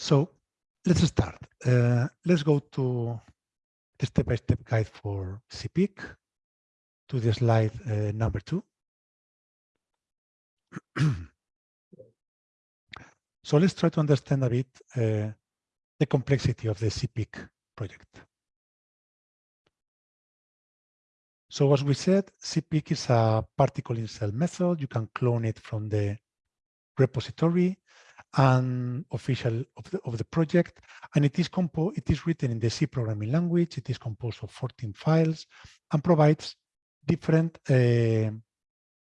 So let's start. Uh, let's go to the step-by-step -step guide for CPIC to the slide uh, number two. so let's try to understand a bit uh, the complexity of the CPIC project. So as we said, CPIC is a particle in cell method. You can clone it from the repository and official of the, of the project. And it is composed, it is written in the C programming language. It is composed of 14 files and provides different uh,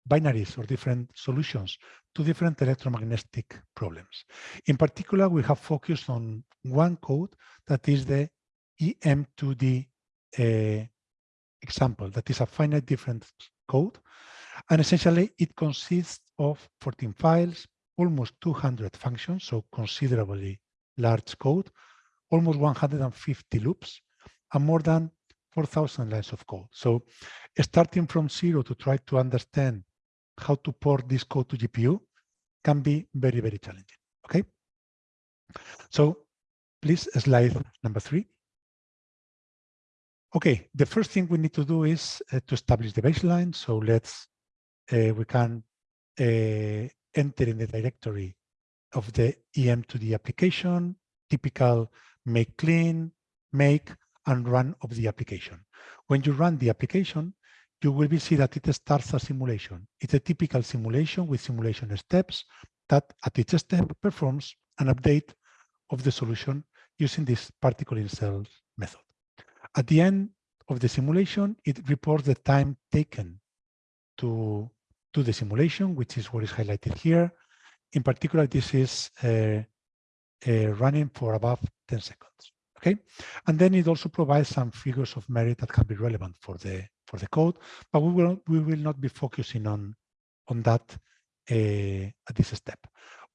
binaries or different solutions to different electromagnetic problems. In particular, we have focused on one code that is the EM2D uh, example, that is a finite difference code. And essentially, it consists of 14 files, almost 200 functions, so considerably large code, almost 150 loops, and more than 4,000 lines of code. So starting from zero to try to understand how to port this code to GPU can be very, very challenging, okay? So please slide number three. Okay, the first thing we need to do is uh, to establish the baseline. So let's, uh, we can uh, enter in the directory of the EM2D application, typical make clean, make, and run of the application. When you run the application, you will be see that it starts a simulation. It's a typical simulation with simulation steps that at each step performs an update of the solution using this particle in cells method. At the end of the simulation, it reports the time taken to to the simulation, which is what is highlighted here. In particular, this is uh, uh, running for above 10 seconds. Okay, and then it also provides some figures of merit that can be relevant for the for the code, but we will we will not be focusing on on that uh, at this step.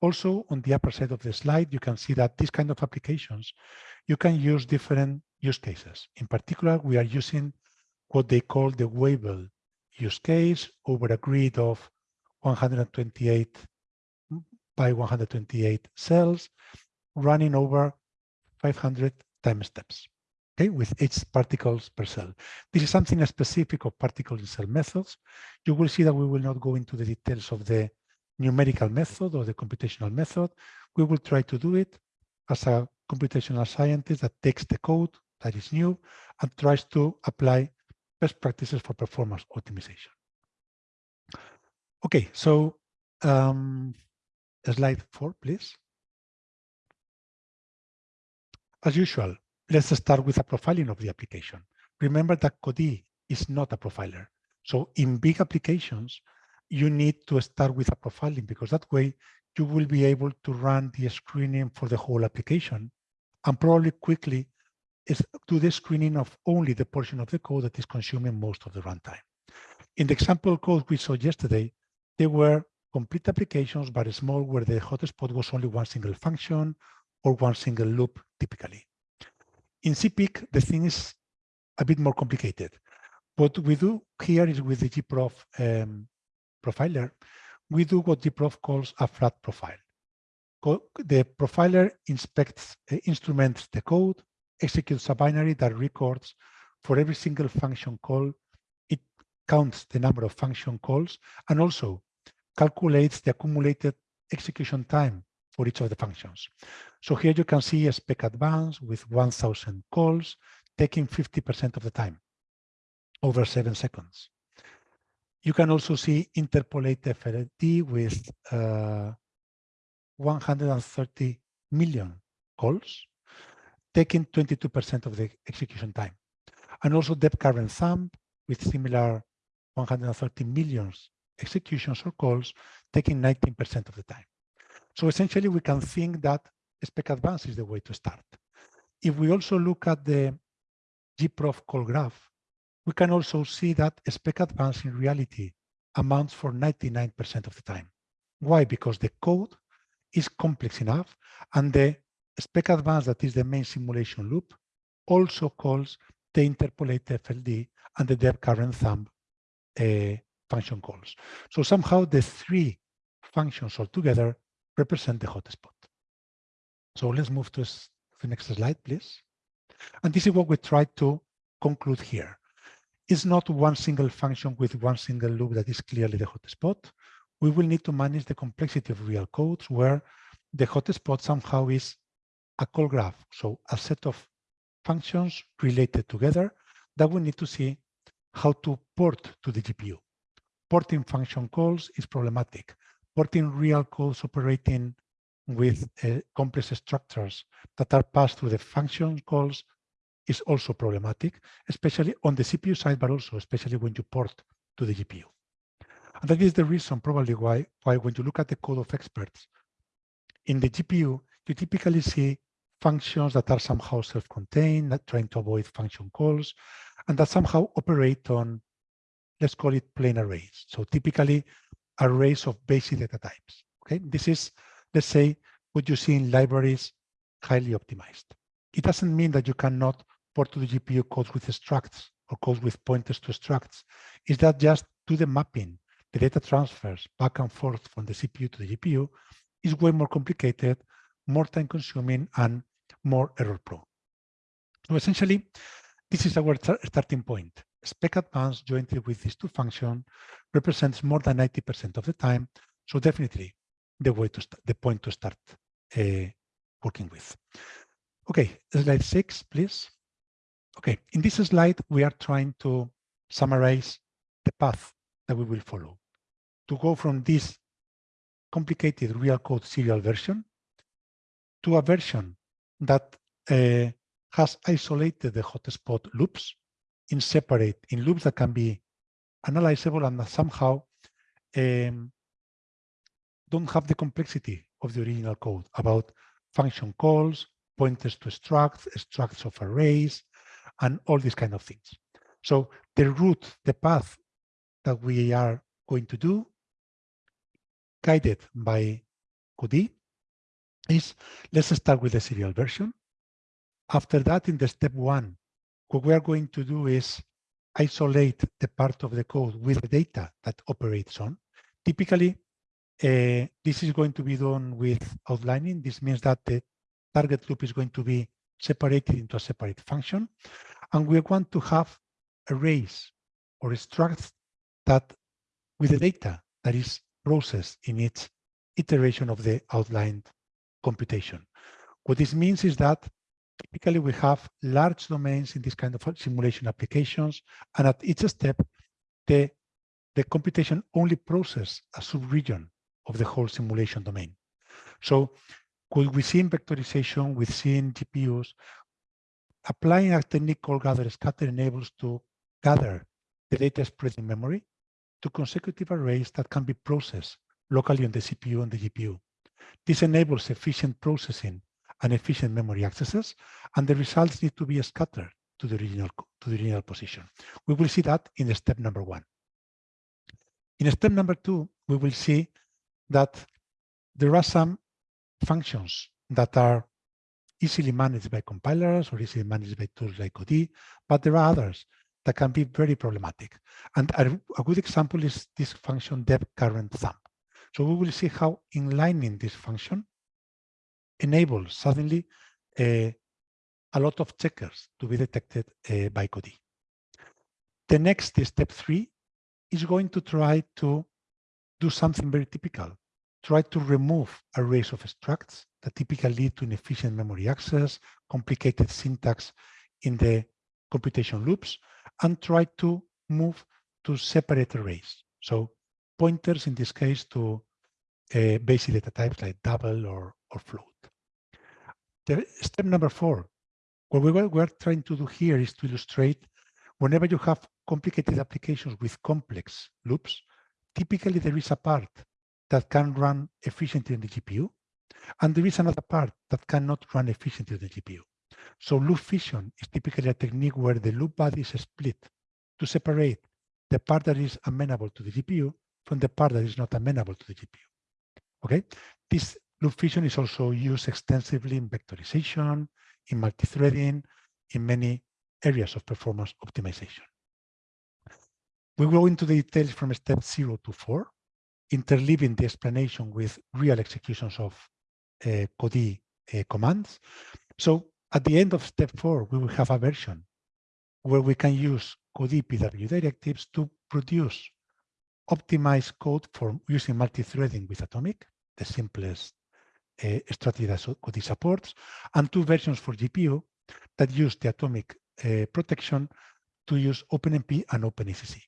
Also, on the upper side of the slide, you can see that these kind of applications, you can use different use cases. In particular, we are using what they call the Weibel use case over a grid of 128 by 128 cells running over 500 time steps, okay, with each particles per cell. This is something specific of particle in cell methods. You will see that we will not go into the details of the numerical method or the computational method. We will try to do it as a computational scientist that takes the code that is new and tries to apply best practices for performance optimization. Okay, so um, slide four, please. As usual, let's start with a profiling of the application. Remember that Codee is not a profiler. So in big applications, you need to start with a profiling because that way you will be able to run the screening for the whole application and probably quickly is do the screening of only the portion of the code that is consuming most of the runtime. In the example code we saw yesterday, there were complete applications, but small, where the hotspot was only one single function or one single loop, typically. In CPIC, the thing is a bit more complicated. What we do here is with the gprof um, profiler, we do what gprof calls a flat profile. The profiler inspects, uh, instruments the code, executes a binary that records for every single function call, it counts the number of function calls and also calculates the accumulated execution time for each of the functions. So here you can see a spec advance with 1000 calls taking 50% of the time over seven seconds. You can also see interpolate FLD with uh, 130 million calls taking 22% of the execution time. And also depth current sum with similar 130 million executions or calls, taking 19% of the time. So essentially, we can think that spec advance is the way to start. If we also look at the gprof call graph, we can also see that spec advance in reality amounts for 99% of the time. Why? Because the code is complex enough and the spec advance, that is the main simulation loop, also calls the interpolate FLD and the depth current thumb uh, function calls. So somehow the three functions altogether represent the hotspot. So let's move to the next slide, please. And this is what we try to conclude here. It's not one single function with one single loop that is clearly the hotspot. We will need to manage the complexity of real codes where the hotspot somehow is a call graph, so a set of functions related together that we need to see how to port to the GPU. Porting function calls is problematic. Porting real calls operating with uh, complex structures that are passed through the function calls is also problematic, especially on the CPU side, but also especially when you port to the GPU. And that is the reason probably why, why when you look at the code of experts, in the GPU, you typically see functions that are somehow self-contained, trying to avoid function calls, and that somehow operate on, let's call it plain arrays. So typically arrays of basic data types. Okay, this is, let's say, what you see in libraries highly optimized. It doesn't mean that you cannot port to the GPU codes with structs or codes with pointers to structs. Is that just do the mapping, the data transfers back and forth from the CPU to the GPU is way more complicated, more time consuming and more error prone. So essentially, this is our starting point. Spec advance jointly with these two functions represents more than 90% of the time. So definitely the way to the point to start uh, working with. Okay, slide six, please. Okay, in this slide, we are trying to summarize the path that we will follow to go from this complicated real code serial version to a version that uh, has isolated the hotspot loops in separate, in loops that can be analyzable and that somehow um, don't have the complexity of the original code about function calls, pointers to structs, structs of arrays, and all these kind of things. So the route, the path that we are going to do, guided by Codee, is let's start with the serial version. After that, in the step one, what we are going to do is isolate the part of the code with the data that operates on. Typically, uh, this is going to be done with outlining. This means that the target loop is going to be separated into a separate function. And we want to have arrays or structs that with the data that is processed in each iteration of the outlined computation. What this means is that typically we have large domains in this kind of simulation applications, and at each step, the, the computation only process a subregion of the whole simulation domain. So what we see in vectorization, we see in GPUs, applying a technique called gather scatter enables to gather the data spread in memory to consecutive arrays that can be processed locally on the CPU and the GPU. This enables efficient processing and efficient memory accesses, and the results need to be scattered to the original to the original position. We will see that in step number one. In step number two, we will see that there are some functions that are easily managed by compilers or easily managed by tools like Codee, but there are others that can be very problematic. And a, a good example is this function dep current thumb. So we will see how inlining this function enables suddenly uh, a lot of checkers to be detected uh, by Codee. The next step three is going to try to do something very typical try to remove arrays of structs that typically lead to inefficient memory access, complicated syntax in the computation loops, and try to move to separate arrays. So pointers in this case to uh, basic data types like double or, or float. The step number four, what we are trying to do here is to illustrate whenever you have complicated applications with complex loops, typically there is a part that can run efficiently in the GPU, and there is another part that cannot run efficiently in the GPU. So loop fission is typically a technique where the loop body is split to separate the part that is amenable to the GPU from the part that is not amenable to the GPU. Okay, this loop fission is also used extensively in vectorization, in multi-threading, in many areas of performance optimization. We go into the details from step zero to four interleaving the explanation with real executions of uh, Codee uh, commands. So at the end of step four, we will have a version where we can use Codee PW directives to produce optimized code for using multi-threading with Atomic, the simplest uh, strategy that Codee supports, and two versions for GPU that use the Atomic uh, protection to use OpenMP and OpenACC.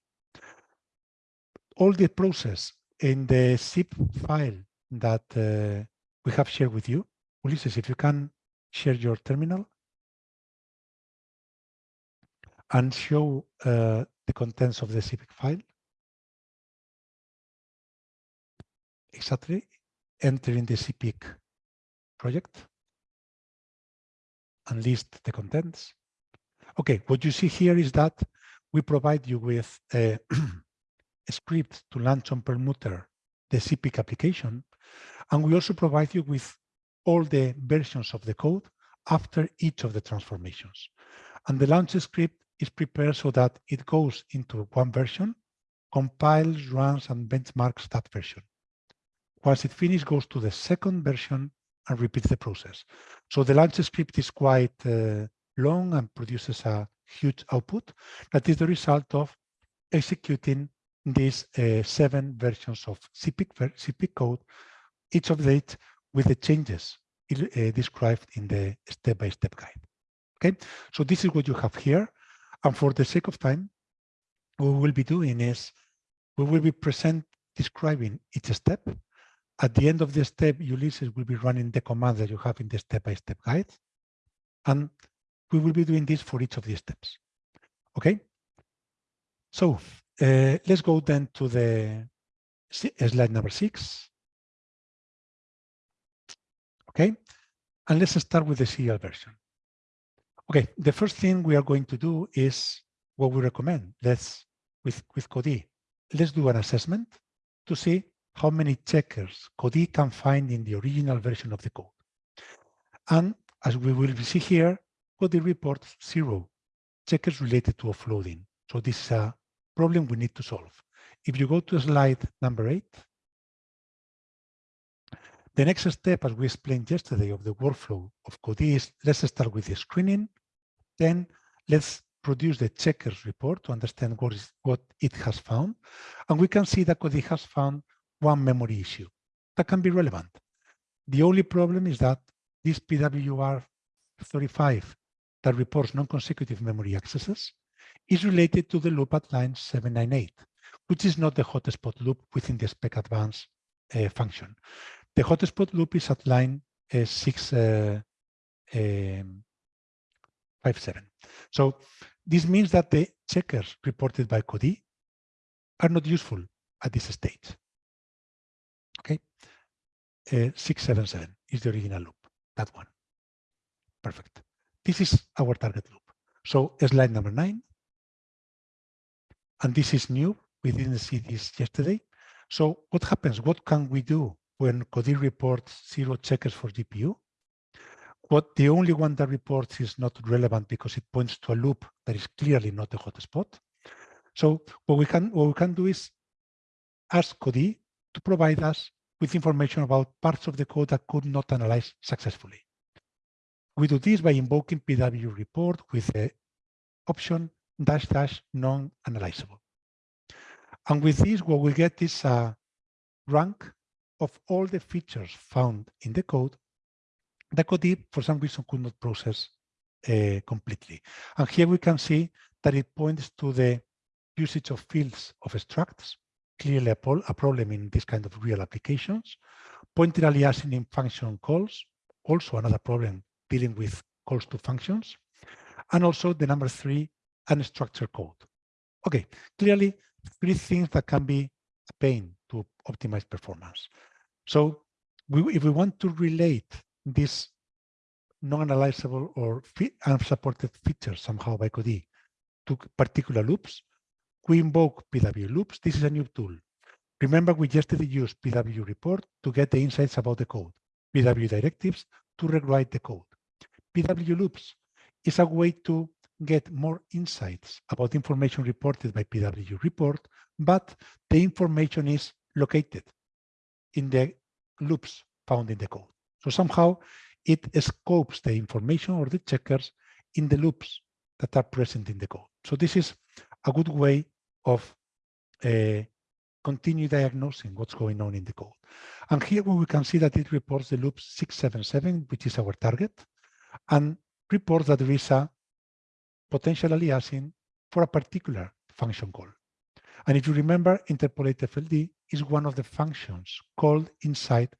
All the process in the zip file that uh, we have shared with you. Ulises, if you can share your terminal and show uh, the contents of the zip file. Exactly, enter in the CPIC project and list the contents. Okay, what you see here is that we provide you with a, a script to launch on Perlmutter the CPIC application and we also provide you with all the versions of the code after each of the transformations. And the launch script is prepared so that it goes into one version, compiles, runs, and benchmarks that version. Once it finishes, goes to the second version and repeats the process. So the launch script is quite uh, long and produces a huge output. That is the result of executing these uh, seven versions of CPIC, CPIC code each of it with the changes uh, described in the step-by-step -step guide. Okay, so this is what you have here. And for the sake of time, what we will be doing is we will be present describing each step. At the end of the step, Ulises will be running the command that you have in the step-by-step -step guide. And we will be doing this for each of these steps. Okay, so uh, let's go then to the slide number six. Okay, and let's start with the serial version. Okay, the first thing we are going to do is what we recommend. Let's, with, with Codee, let's do an assessment to see how many checkers Codee can find in the original version of the code. And as we will see here, Codee reports zero checkers related to offloading. So this is a problem we need to solve. If you go to slide number eight, the next step, as we explained yesterday, of the workflow of Codee is let's start with the screening. Then let's produce the checkers report to understand what, is, what it has found. And we can see that Codee has found one memory issue that can be relevant. The only problem is that this PWR 35 that reports non-consecutive memory accesses is related to the loop at line 798, which is not the hotspot loop within the spec advance uh, function. The hotspot loop is at line uh, 657. Uh, um, so this means that the checkers reported by Codee are not useful at this stage. Okay, uh, 677 is the original loop, that one. Perfect. This is our target loop. So slide number nine. And this is new. We didn't see this yesterday. So what happens? What can we do when Codee reports zero checkers for GPU, what the only one that reports is not relevant because it points to a loop that is clearly not a hotspot. So what we can what we can do is ask Codee to provide us with information about parts of the code that could not analyze successfully. We do this by invoking PW report with the option dash dash non-analyzable. And with this, what we get is a rank of all the features found in the code that Codee, for some reason, could not process uh, completely. And here we can see that it points to the usage of fields of structs, clearly a, a problem in this kind of real applications, pointer aliasing in function calls, also another problem dealing with calls to functions, and also the number three, unstructured code. Okay, clearly three things that can be a pain to optimize performance. So we, if we want to relate this non-analyzable or unsupported features somehow by Codee to particular loops, we invoke PW loops. This is a new tool. Remember, we yesterday used PW report to get the insights about the code, PW directives to rewrite the code. PW loops is a way to get more insights about information reported by PW report, but the information is located in the loops found in the code. So somehow it scopes the information or the checkers in the loops that are present in the code. So this is a good way of uh, continue diagnosing what's going on in the code. And here we can see that it reports the loop 677, which is our target, and reports that there is a potential aliasing for a particular function call. And if you remember, interpolate FLD is one of the functions called inside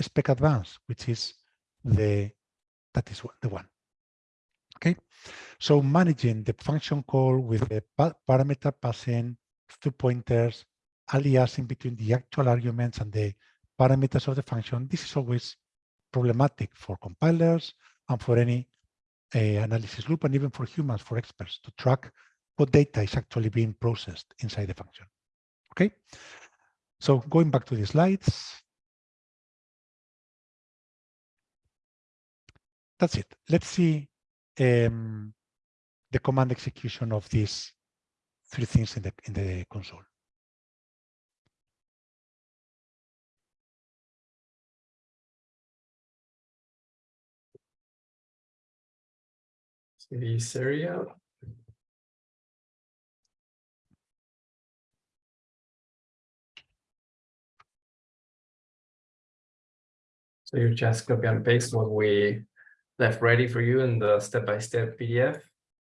spec advance, which is the that is the one. Okay, so managing the function call with the parameter passing two pointers, aliasing between the actual arguments and the parameters of the function, this is always problematic for compilers and for any uh, analysis loop and even for humans, for experts to track what data is actually being processed inside the function. Okay, so going back to the slides. That's it. Let's see um, the command execution of these three things in the in the console. the serial So you just copy and paste what we left ready for you in the step-by-step -step PDF.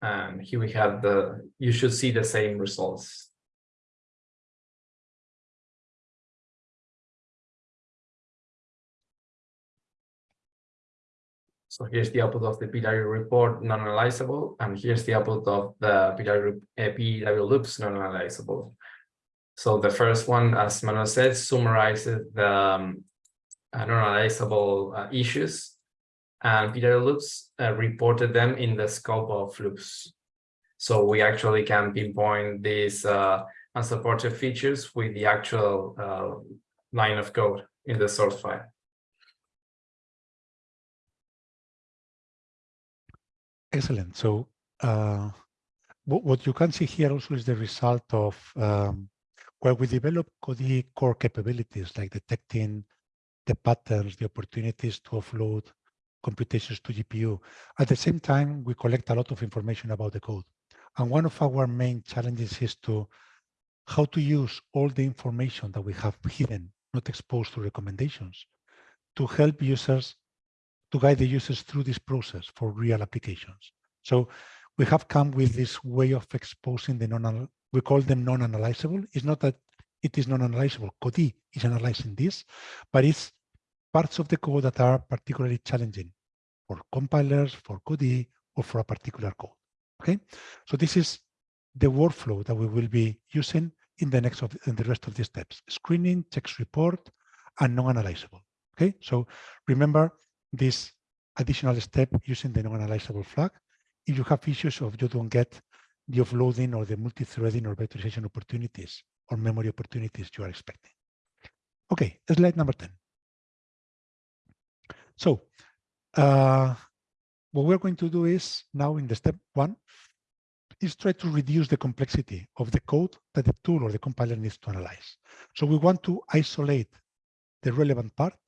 And here we have the, you should see the same results. So here's the output of the PW report non-analyzable, and here's the output of the PW, uh, PW loops non-analyzable. So the first one, as Manuel said, summarizes the um, non-analyzable uh, issues and PW loops uh, reported them in the scope of loops. So we actually can pinpoint these uh, unsupported features with the actual uh, line of code in the source file. Excellent. So uh, what you can see here also is the result of um, where we develop Codee core capabilities like detecting the patterns, the opportunities to offload computations to GPU. At the same time, we collect a lot of information about the code. And one of our main challenges is to how to use all the information that we have hidden, not exposed to recommendations, to help users, to guide the users through this process for real applications. So we have come with this way of exposing the non, we call them non-analyzable. It's not that it is non-analyzable. Codee is analyzing this, but it's parts of the code that are particularly challenging for compilers, for Codee, or for a particular code. Okay, so this is the workflow that we will be using in the next of in the rest of the steps: screening, text report, and non-analyzable. Okay, so remember this additional step using the non-analyzable flag. If you have issues of you don't get the offloading or the multi-threading or vectorization opportunities or memory opportunities you are expecting. Okay, slide number 10. So uh, what we're going to do is now in the step one is try to reduce the complexity of the code that the tool or the compiler needs to analyze. So we want to isolate the relevant part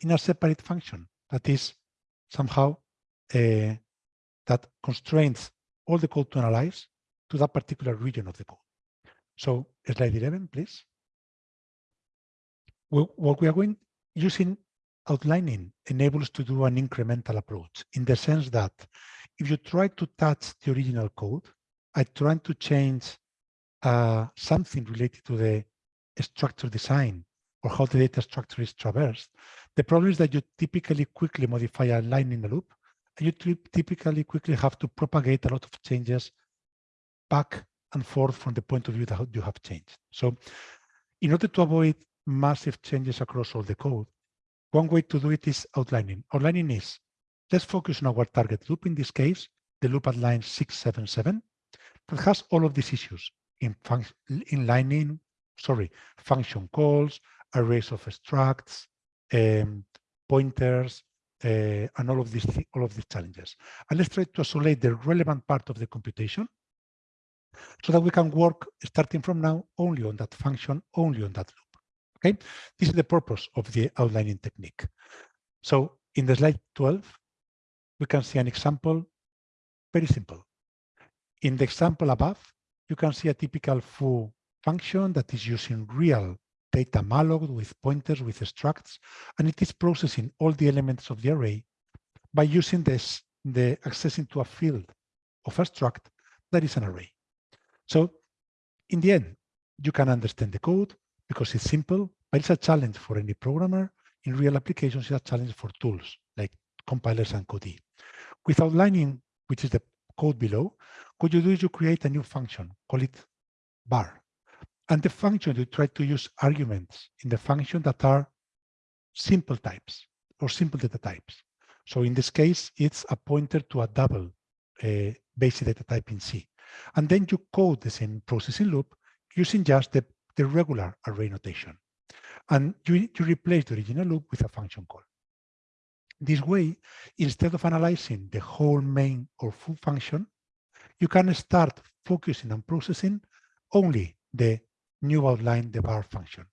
in a separate function that is somehow uh, that constrains all the code to analyze to that particular region of the code. So slide 11, please. We, what we are going using outlining enables to do an incremental approach in the sense that if you try to touch the original code, I try to change uh, something related to the structure design or how the data structure is traversed. The problem is that you typically quickly modify a line in a loop, and you typically quickly have to propagate a lot of changes back and forth from the point of view that you have changed. So in order to avoid massive changes across all the code, one way to do it is outlining. Outlining is, let's focus on our target loop. In this case, the loop at line 677 that has all of these issues in, in lining, sorry, function calls, arrays of structs, um, pointers, uh, and all of these all of these challenges. And let's try to isolate the relevant part of the computation so that we can work starting from now only on that function, only on that loop. Okay, this is the purpose of the outlining technique. So in the slide 12, we can see an example, very simple. In the example above, you can see a typical foo function that is using real data malloc with pointers with structs, and it is processing all the elements of the array by using this, the accessing to a field of a struct that is an array. So in the end, you can understand the code because it's simple, but it's a challenge for any programmer. In real applications, it's a challenge for tools like compilers and Codee. With outlining, which is the code below, what you do is you create a new function, call it bar. And the function, you try to use arguments in the function that are simple types or simple data types. So in this case, it's a pointer to a double uh, basic data type in C. And then you code the same processing loop using just the, the regular array notation. And you, you replace the original loop with a function call. This way, instead of analyzing the whole main or full function, you can start focusing on processing only the new outline, the bar function.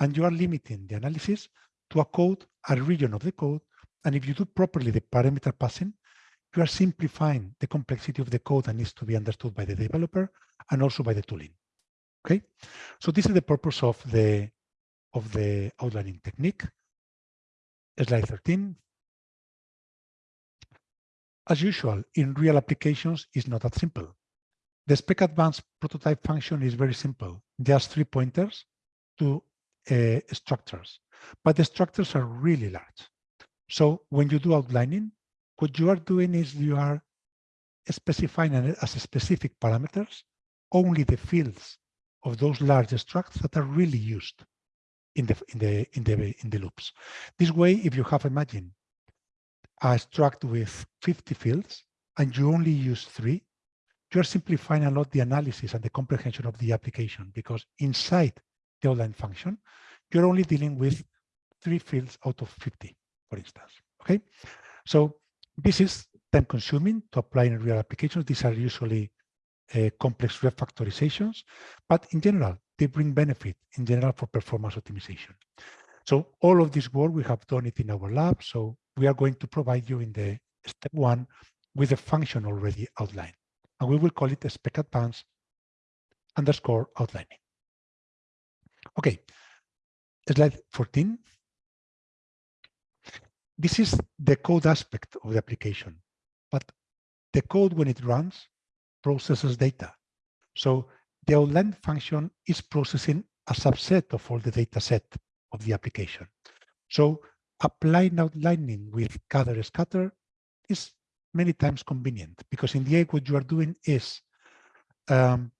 And you are limiting the analysis to a code, a region of the code. And if you do properly the parameter passing, you are simplifying the complexity of the code that needs to be understood by the developer and also by the tooling. Okay, so this is the purpose of the of the outlining technique. Slide 13. As usual, in real applications, it's not that simple. The spec advanced prototype function is very simple, just three pointers to uh, structures, but the structures are really large. So when you do outlining, what you are doing is you are specifying as specific parameters only the fields of those large structs that are really used in the in the in the in the loops. This way, if you have imagine a struct with 50 fields and you only use three, you're simplifying a lot the analysis and the comprehension of the application because inside the outline function, you're only dealing with three fields out of 50, for instance. Okay, so this is time consuming to apply in real applications. These are usually uh, complex refactorizations, but in general, they bring benefit in general for performance optimization. So all of this work, we have done it in our lab. So we are going to provide you in the step one with a function already outlined. And we will call it a spec advance underscore outlining. Okay, slide 14 this is the code aspect of the application, but the code when it runs processes data. So the outline function is processing a subset of all the data set of the application. So applying outlining with gather scatter is many times convenient because in the end what you are doing is um,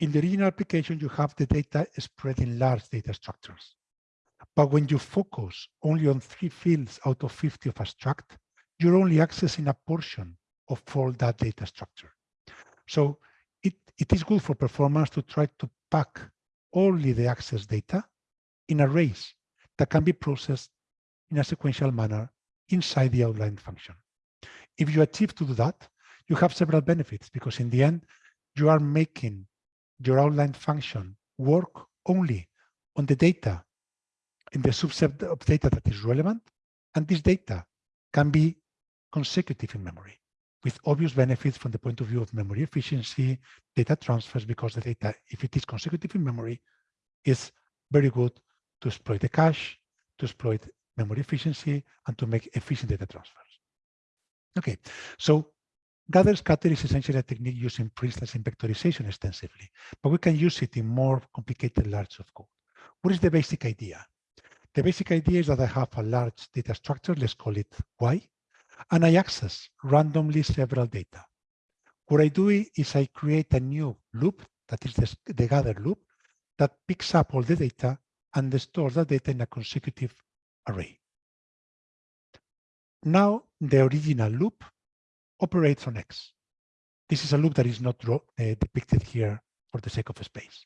in the original application you have the data spread in large data structures. But when you focus only on three fields out of 50 of a struct, you're only accessing a portion of all that data structure. So it, it is good for performance to try to pack only the access data in arrays that can be processed in a sequential manner inside the outline function. If you achieve to do that, you have several benefits because in the end, you are making your outline function work only on the data in the subset of data that is relevant, and this data can be consecutive in memory with obvious benefits from the point of view of memory efficiency, data transfers, because the data, if it is consecutive in memory, is very good to exploit the cache, to exploit memory efficiency, and to make efficient data transfers. Okay, so gather scatter is essentially a technique used in, instance, in vectorization extensively, but we can use it in more complicated large of code. What is the basic idea? The basic idea is that I have a large data structure, let's call it Y, and I access randomly several data. What I do is I create a new loop, that is the, the gather loop, that picks up all the data and stores that data in a consecutive array. Now the original loop operates on X. This is a loop that is not uh, depicted here for the sake of space.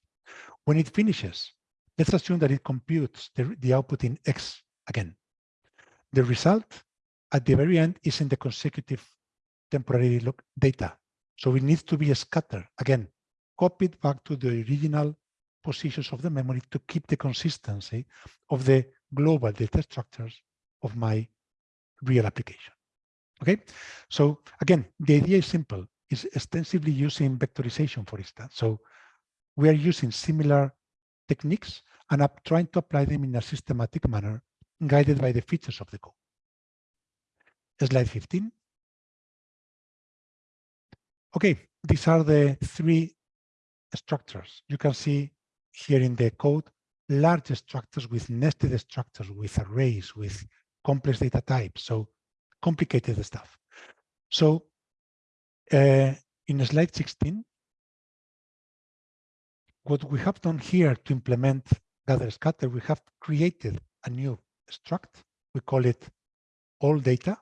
When it finishes, Let's assume that it computes the, the output in X again. The result at the very end is in the consecutive temporary look data. So it needs to be scattered again, copied back to the original positions of the memory to keep the consistency of the global data structures of my real application. Okay, so again, the idea is simple. It's extensively using vectorization, for instance. So we are using similar techniques and I'm trying to apply them in a systematic manner, guided by the features of the code. Slide 15. Okay, these are the three structures. You can see here in the code, large structures with nested structures, with arrays, with complex data types. So complicated stuff. So uh, in slide 16, what we have done here to implement gather scatter, we have created a new struct. We call it all data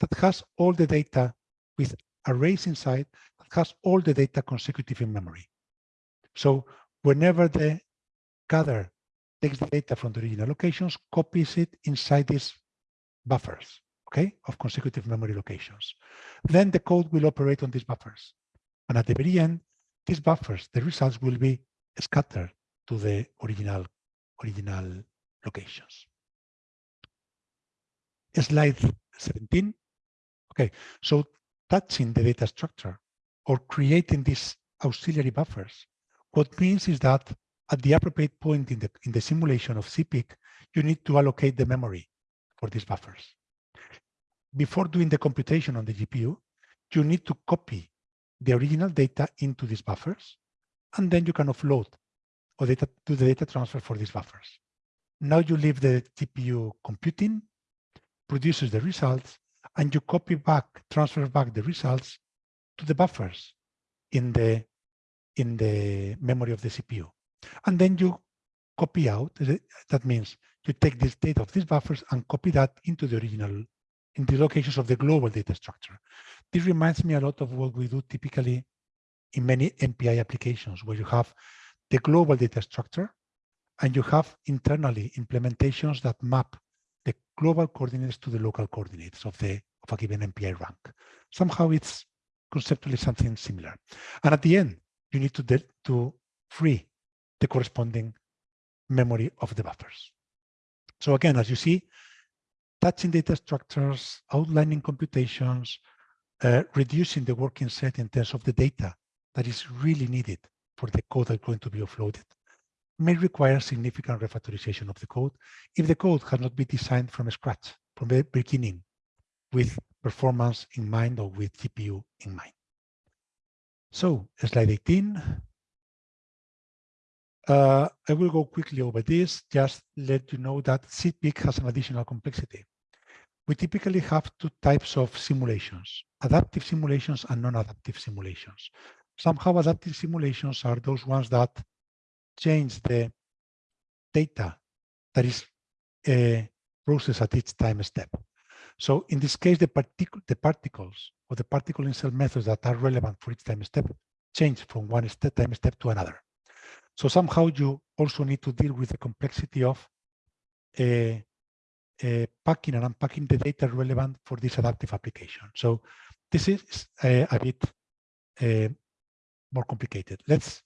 that has all the data with arrays inside that has all the data consecutive in memory. So whenever the gather takes the data from the original locations, copies it inside these buffers, okay, of consecutive memory locations. Then the code will operate on these buffers. And at the very end, these buffers, the results will be scattered to the original, original locations. Slide 17. Okay, so touching the data structure or creating these auxiliary buffers, what means is that at the appropriate point in the, in the simulation of CPIC, you need to allocate the memory for these buffers. Before doing the computation on the GPU, you need to copy the original data into these buffers, and then you can offload or data, do the data transfer for these buffers. Now you leave the GPU computing, produces the results, and you copy back, transfer back the results to the buffers in the in the memory of the CPU. And then you copy out, that means you take this data of these buffers and copy that into the original, in the locations of the global data structure. This reminds me a lot of what we do typically in many MPI applications where you have the global data structure and you have internally implementations that map global coordinates to the local coordinates of the of a given MPI rank. Somehow it's conceptually something similar. And at the end, you need to, to free the corresponding memory of the buffers. So again, as you see, touching data structures, outlining computations, uh, reducing the working set in terms of the data that is really needed for the code that's going to be offloaded may require significant refactorization of the code if the code has not been designed from scratch, from the beginning, with performance in mind or with GPU in mind. So slide 18. Uh, I will go quickly over this, just let you know that CPIC has an additional complexity. We typically have two types of simulations, adaptive simulations and non-adaptive simulations. Somehow adaptive simulations are those ones that change the data that is uh, processed at each time step. So in this case, the, partic the particles or the particle in cell methods that are relevant for each time step change from one step, time step to another. So somehow you also need to deal with the complexity of uh, uh, packing and unpacking the data relevant for this adaptive application. So this is uh, a bit uh, more complicated. Let's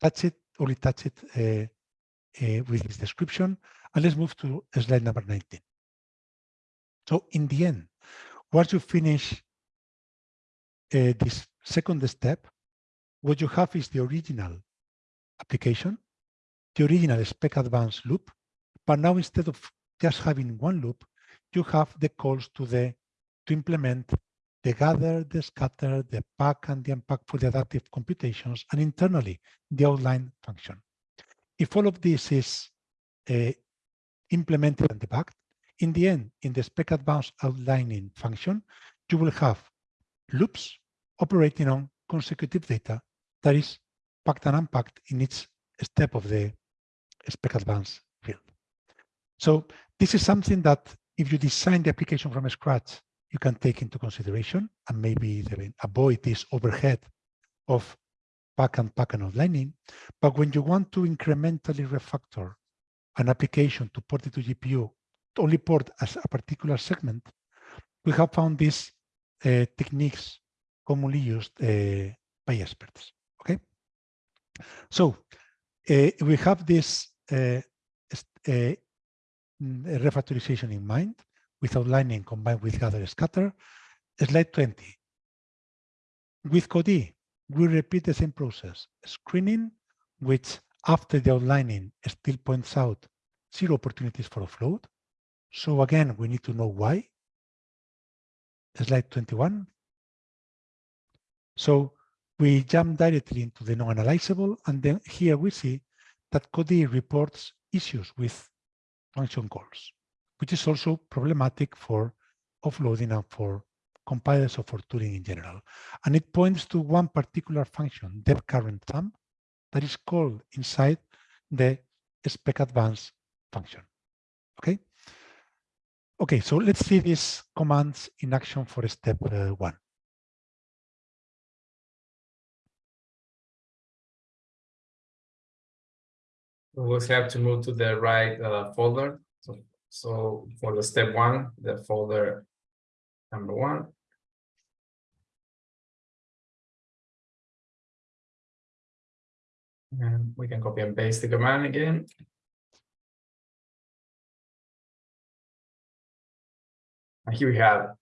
touch it, only touch it uh, uh, with this description, and let's move to slide number 19. So in the end, once you finish uh, this second step, what you have is the original application, the original spec advanced loop, but now instead of just having one loop, you have the calls to the to implement the gather, the scatter, the pack, and the unpack for the adaptive computations, and internally the outline function. If all of this is uh, implemented and debugged, in the end, in the spec advanced outlining function, you will have loops operating on consecutive data that is packed and unpacked in each step of the spec advanced field. So this is something that if you design the application from scratch, you can take into consideration and maybe avoid this overhead of pack and pack and outlining. But when you want to incrementally refactor an application to port it to GPU to only port as a particular segment, we have found these uh, techniques commonly used uh, by experts. Okay, so uh, we have this uh, uh, refactorization in mind. With outlining combined with gather scatter. Slide 20. With Codee, we repeat the same process, screening, which after the outlining still points out zero opportunities for offload. So again, we need to know why. Slide 21. So we jump directly into the non-analyzable, and then here we see that Codee reports issues with function calls, which is also problematic for offloading and for compilers or for tooling in general. And it points to one particular function, depth current sum, that is called inside the spec advanced function. Okay. Okay, so let's see these commands in action for step uh, one. We'll have to move to the right uh, folder. So, so for the step one, the folder number one. And we can copy and paste the command again. And here we have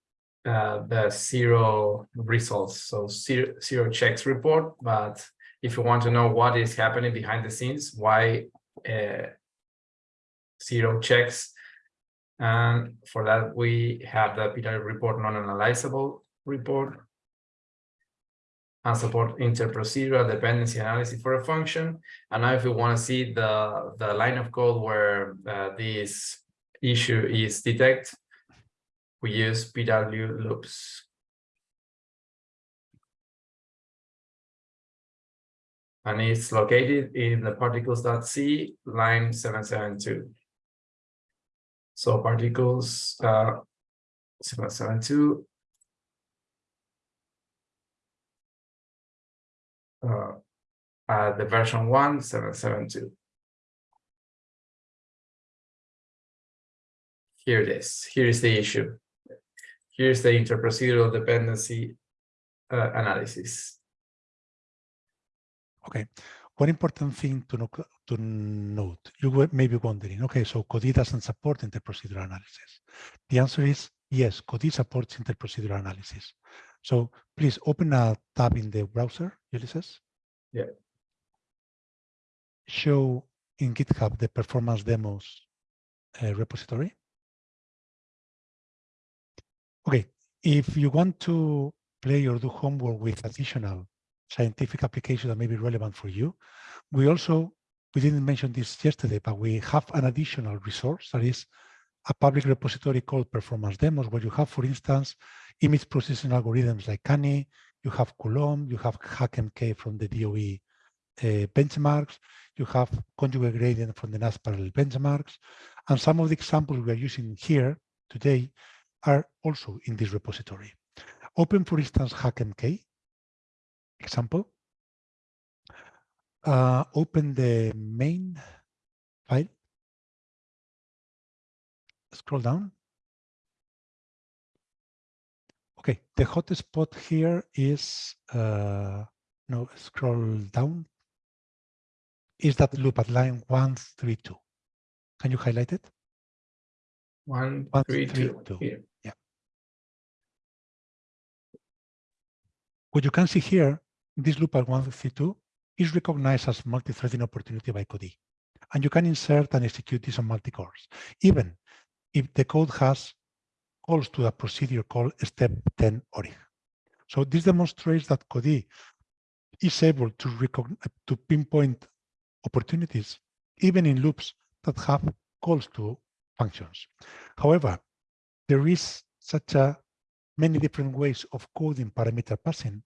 uh, the zero results, so zero, zero checks report. But if you want to know what is happening behind the scenes, why uh, zero checks. And for that, we have the PW report non-analyzable report and support interprocedural dependency analysis for a function. And now if you want to see the, the line of code where uh, this issue is detected, we use PW loops. and it's located in the particles.c line 772. So particles uh, 772 uh, uh, the version 1 772. Here it is. Here is the issue. Here's the interprocedural dependency uh, analysis. Okay. One important thing to, know, to note, you may be wondering, okay, so Codee doesn't support interprocedural analysis. The answer is yes, Codee supports interprocedural analysis. So please open a tab in the browser, Ulises. Yeah. Show in GitHub the performance demos uh, repository. Okay, if you want to play or do homework with additional scientific application that may be relevant for you. We also, we didn't mention this yesterday, but we have an additional resource that is a public repository called Performance Demos, where you have, for instance, image processing algorithms like Canny, you have Coulomb, you have HACCmk from the DOE uh, benchmarks, you have conjugate gradient from the NAS parallel benchmarks, and some of the examples we are using here today are also in this repository. Open, for instance, HACCmk, example, uh, open the main file, scroll down. Okay, the hotspot here is, uh, no, scroll down, is that loop at line 132. Can you highlight it? One, one three, three, two. two. Yeah. What you can see here this loop at 152 is recognized as multi-threading opportunity by Codee. And you can insert and execute this on multi-cores, even if the code has calls to a procedure called step 10 ORIG. So this demonstrates that Codee is able to, to pinpoint opportunities, even in loops that have calls to functions. However, there is such a many different ways of coding parameter passing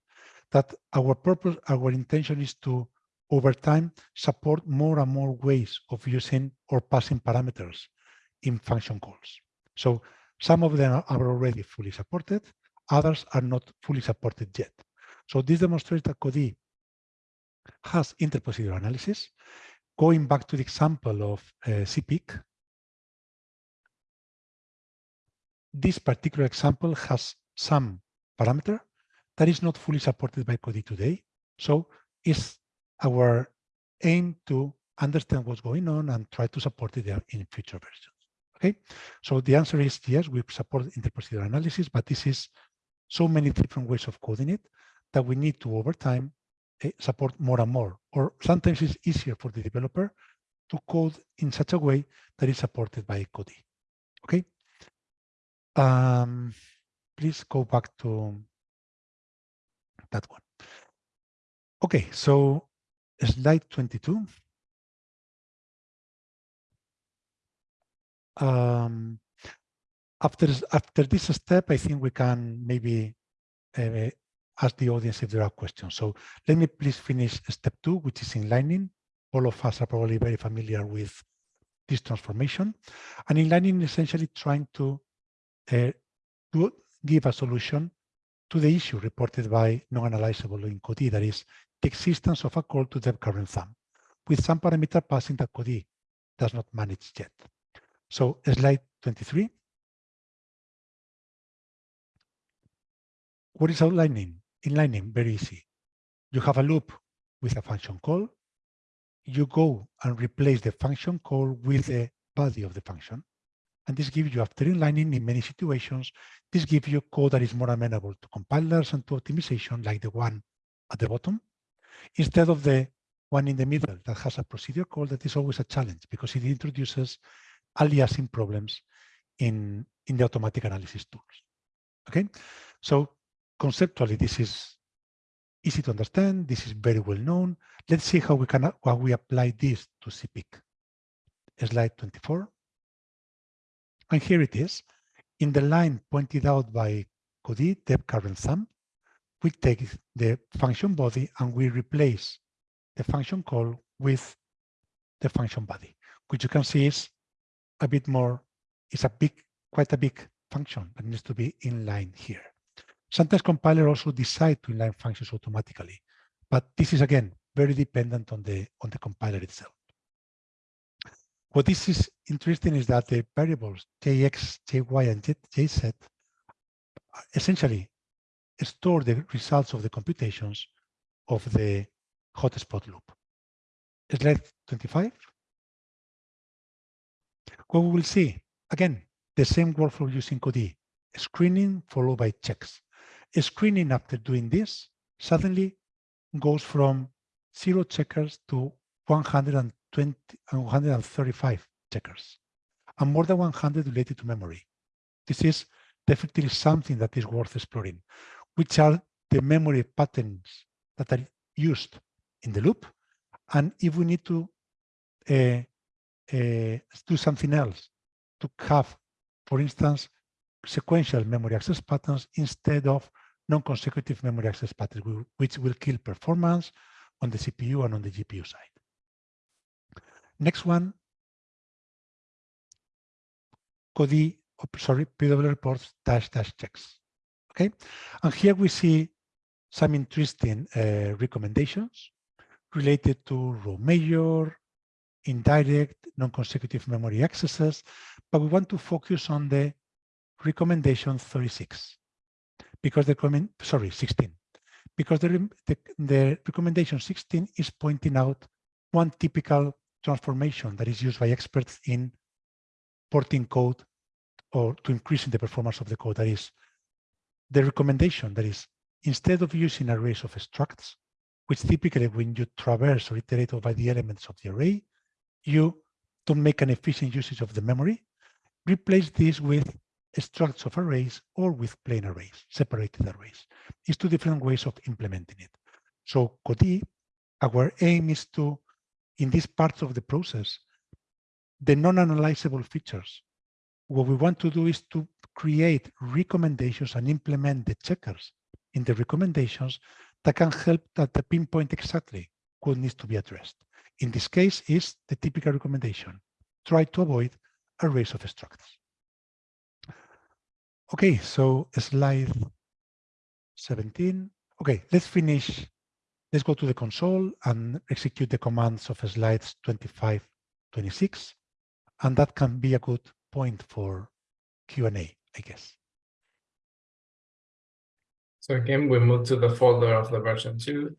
that our purpose, our intention is to, over time, support more and more ways of using or passing parameters in function calls. So some of them are already fully supported, others are not fully supported yet. So this demonstrates that Codee has interprocedural analysis. Going back to the example of uh, CPIC, this particular example has some parameter that is not fully supported by Codee today. So it's our aim to understand what's going on and try to support it in future versions. Okay, so the answer is yes, we support interprocedural analysis, but this is so many different ways of coding it that we need to, over time, eh, support more and more. Or sometimes it's easier for the developer to code in such a way that is supported by Codee. Okay. Um, please go back to that one. Okay, so slide 22. Um, after after this step, I think we can maybe uh, ask the audience if there are questions. So let me please finish step two, which is inlining. All of us are probably very familiar with this transformation. And inlining is essentially trying to, uh, to give a solution to the issue reported by non-analyzable in Codee, that is the existence of a call to the current thumb with some parameter passing that Codee does not manage yet. So slide 23. What is outlining? Inlining, very easy. You have a loop with a function call. You go and replace the function call with the body of the function. And this gives you, after inlining in many situations, this gives you code that is more amenable to compilers and to optimization like the one at the bottom, instead of the one in the middle that has a procedure call that is always a challenge because it introduces aliasing problems in, in the automatic analysis tools. Okay, so conceptually, this is easy to understand. This is very well known. Let's see how we can how we apply this to CPIC. Slide 24. And here it is. In the line pointed out by Codee, the current thumb, we take the function body and we replace the function call with the function body, which you can see is a bit more, it's a big, quite a big function that needs to be inline here. Sometimes compiler also decide to inline functions automatically, but this is again very dependent on the on the compiler itself. What this is interesting is that the variables jx, jy, and jz uh, essentially store the results of the computations of the hotspot loop. Slide 25. What we will see, again, the same workflow using Codee, screening followed by checks. A screening after doing this suddenly goes from zero checkers to 120 and 135 checkers, and more than 100 related to memory. This is definitely something that is worth exploring, which are the memory patterns that are used in the loop. And if we need to uh, uh, do something else to have, for instance, sequential memory access patterns instead of non-consecutive memory access patterns, which will kill performance on the CPU and on the GPU side. Next one, sorry, PW reports dash dash checks. Okay, and here we see some interesting uh, recommendations related to row major, indirect, non-consecutive memory accesses, but we want to focus on the recommendation 36 because the comment, sorry, 16, because the, the, the recommendation 16 is pointing out one typical transformation that is used by experts in porting code or to increasing the performance of the code. That is the recommendation that is instead of using arrays of structs, which typically when you traverse or iterate over the elements of the array, you don't make an efficient usage of the memory, replace this with structs of arrays or with plain arrays, separated arrays. It's two different ways of implementing it. So Codee, our aim is to, in this part of the process, the non-analyzable features, what we want to do is to create recommendations and implement the checkers in the recommendations that can help that the pinpoint exactly what needs to be addressed. In this case is the typical recommendation. Try to avoid arrays of structs. Okay, so slide 17. Okay, let's finish. Let's go to the console and execute the commands of slides 25, 26. And that can be a good point for Q&A, I guess. So again, we move to the folder of the version two.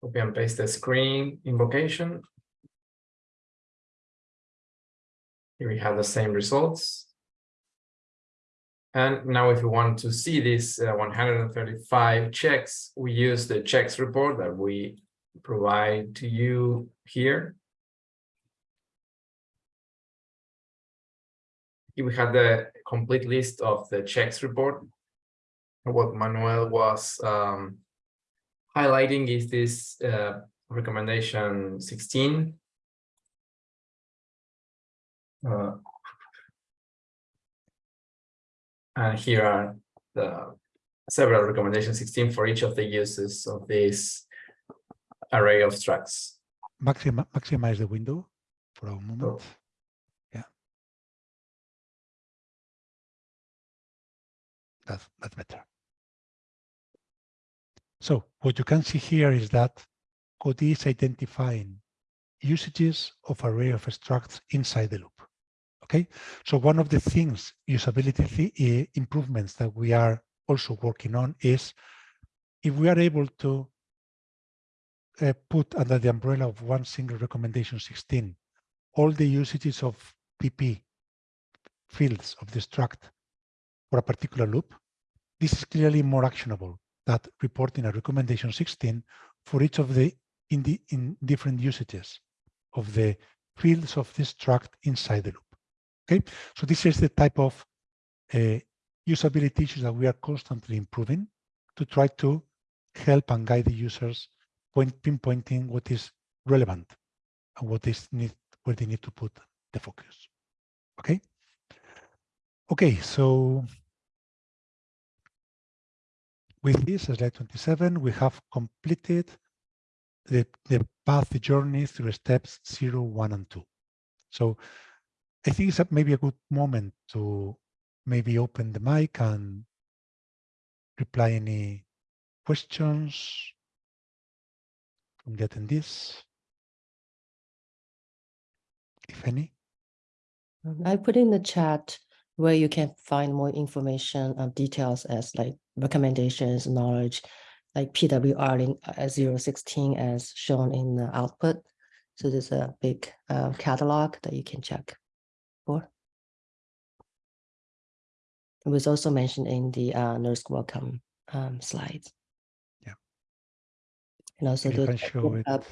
Copy and paste the screen invocation. Here we have the same results. And now if you want to see these uh, 135 checks, we use the checks report that we provide to you here. We have the complete list of the checks report. What Manuel was um, highlighting is this uh, recommendation 16. Uh, and here are the several recommendations 16 for each of the uses of this array of structs. Maxima, maximize the window for a moment. Oh. Yeah. That's, that's better. So what you can see here is that Codee is identifying usages of array of structs inside the loop. Okay, so one of the things usability th eh, improvements that we are also working on is if we are able to uh, put under the umbrella of one single recommendation 16 all the usages of PP fields of the struct for a particular loop, this is clearly more actionable than reporting a recommendation 16 for each of the in the in different usages of the fields of this struct inside the loop. Okay, so this is the type of uh, usability issues that we are constantly improving to try to help and guide the users point pinpointing what is relevant and what is need where they need to put the focus. Okay. Okay, so with this slide 27, we have completed the, the path the journey through steps zero, one, and two. So I think it's maybe a good moment to maybe open the mic and reply any questions from the attendees, if any. I put in the chat where you can find more information and details as like recommendations, knowledge, like PWR uh, 016 as shown in the output. So there's a big uh, catalog that you can check for. It was also mentioned in the uh, NERSC welcome um, slides. Yeah. And also you the can show it. GitHub,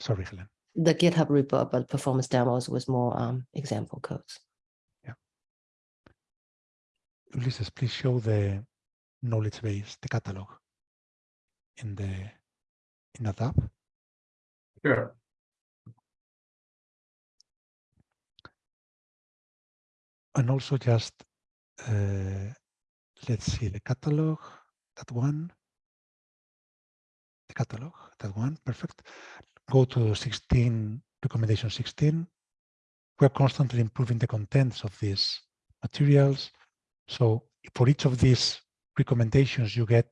Sorry, Helen. the GitHub repo, but performance demos with more um, example codes. Yeah. Ulises, please show the knowledge base, the catalog in the in a tab. Sure. And also just uh, let's see the catalog, that one. The catalog, that one, perfect. Go to 16, recommendation 16. We're constantly improving the contents of these materials. So for each of these recommendations you get,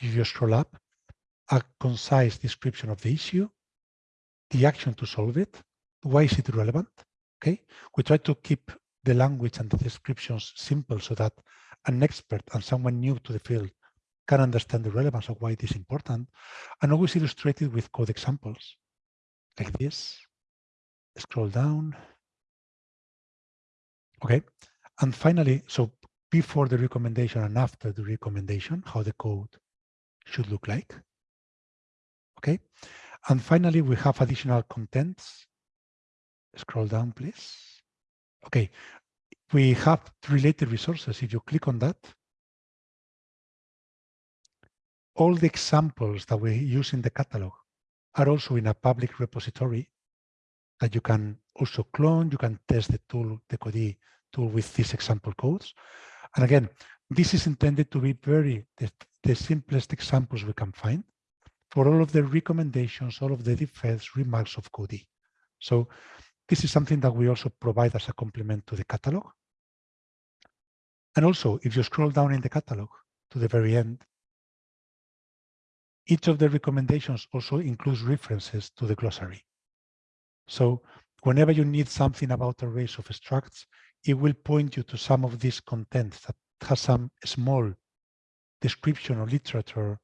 if you scroll up, a concise description of the issue, the action to solve it, why is it relevant? Okay, we try to keep the language and the descriptions simple so that an expert and someone new to the field can understand the relevance of why it is important and always illustrated with code examples like this. Scroll down. Okay, and finally, so before the recommendation and after the recommendation, how the code should look like. Okay. And finally, we have additional contents. Scroll down, please. Okay. We have related resources. If you click on that, all the examples that we use in the catalog are also in a public repository that you can also clone. You can test the tool, the Codee tool with these example codes. And again, this is intended to be very the, the simplest examples we can find for all of the recommendations, all of the defense remarks of Codee. So this is something that we also provide as a complement to the catalog. And also, if you scroll down in the catalog to the very end, each of the recommendations also includes references to the glossary. So whenever you need something about arrays of structs, it will point you to some of these contents that has some small description or literature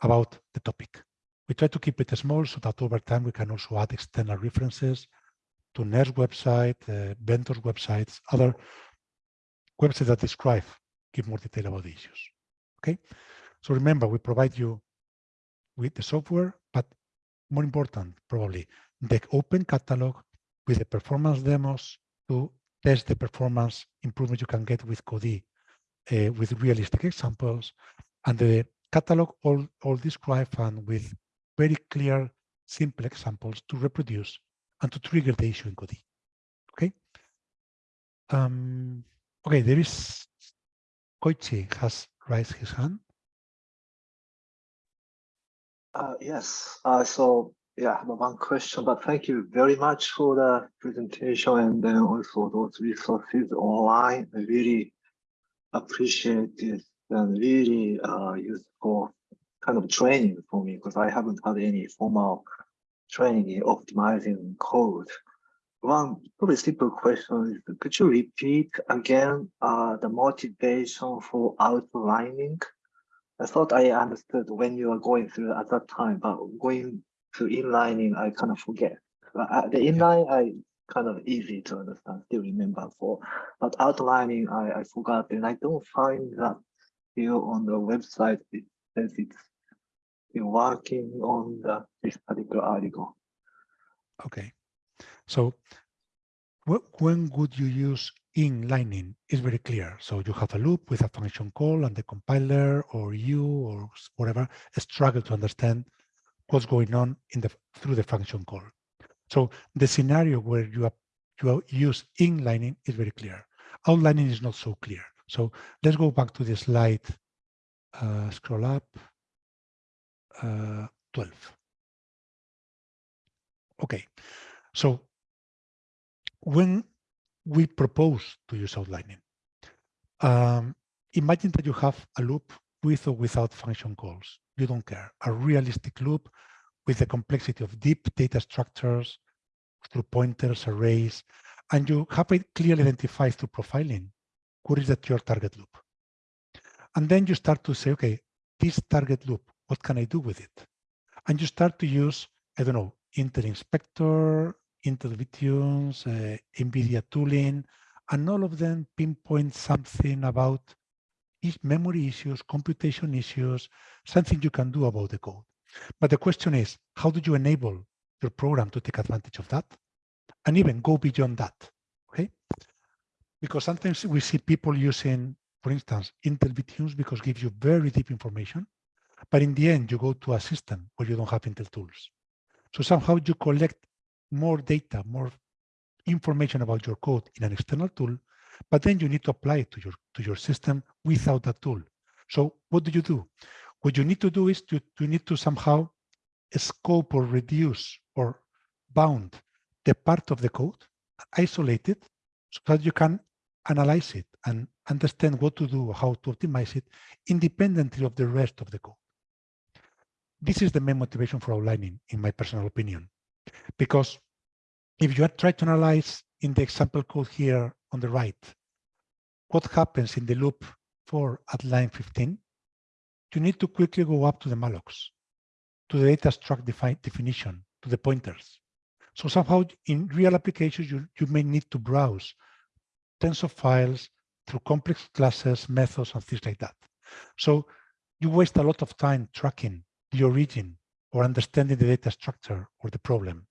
about the topic. We try to keep it small so that over time we can also add external references to NERSC website, uh, vendors websites, other websites that describe, give more detail about the issues. Okay, so remember we provide you with the software, but more important probably the open catalog with the performance demos to test the performance improvement you can get with Codee uh, with realistic examples and the catalog all, all described and with very clear, simple examples to reproduce and to trigger the issue in Codee. Okay. Um, okay, there is Koichi has raised his hand. Uh, yes, uh, so yeah, I have one question, but thank you very much for the presentation and then also those resources online. I really appreciate it and really uh, useful kind of training for me because I haven't had any formal training in optimizing code. One probably simple question is, could you repeat again uh, the motivation for outlining? I thought I understood when you were going through at that time, but going to inlining, I kind of forget. Uh, the inline, I kind of easy to understand, still remember for, but outlining, I, I forgot, and I don't find that here on the website. It says it's been working on the, this particular article. Okay, so when would you use inlining is very clear. So you have a loop with a function call and the compiler or you or whatever struggle to understand what's going on in the through the function call. So the scenario where you, have, you use inlining is very clear. Outlining is not so clear. So let's go back to the slide, uh, scroll up, uh, 12. Okay, so when we propose to use outlining, um, imagine that you have a loop with or without function calls. You don't care. A realistic loop with the complexity of deep data structures through pointers, arrays, and you have it clearly identified through profiling what is that your target loop. And then you start to say, okay, this target loop, what can I do with it? And you start to use, I don't know, Intel Inspector, Intel VTunes, uh, NVIDIA tooling, and all of them pinpoint something about memory issues, computation issues, something you can do about the code. But the question is, how do you enable your program to take advantage of that? And even go beyond that, okay? Because sometimes we see people using, for instance, Intel VTunes because it gives you very deep information, but in the end, you go to a system where you don't have Intel tools. So somehow you collect more data, more information about your code in an external tool, but then you need to apply it to your, to your system without that tool. So what do you do? What you need to do is to, you need to somehow scope or reduce or bound the part of the code, isolate it, so that you can analyze it and understand what to do, how to optimize it, independently of the rest of the code. This is the main motivation for outlining, in my personal opinion, because if you try to analyze in the example code here on the right, what happens in the loop for at line 15, you need to quickly go up to the mallocs, to the data struct defi definition, to the pointers. So somehow in real applications, you, you may need to browse tens of files through complex classes, methods, and things like that. So you waste a lot of time tracking the origin or understanding the data structure or the problem.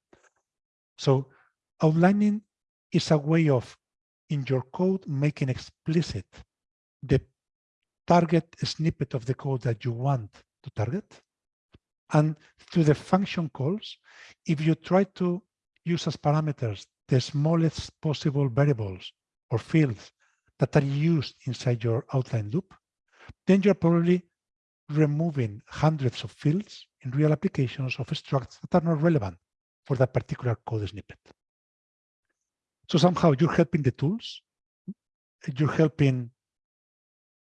So outlining is a way of, in your code, making explicit the target snippet of the code that you want to target. And through the function calls, if you try to use as parameters the smallest possible variables or fields that are used inside your outline loop, then you're probably removing hundreds of fields in real applications of structs that are not relevant for that particular code snippet. So somehow you're helping the tools, you're helping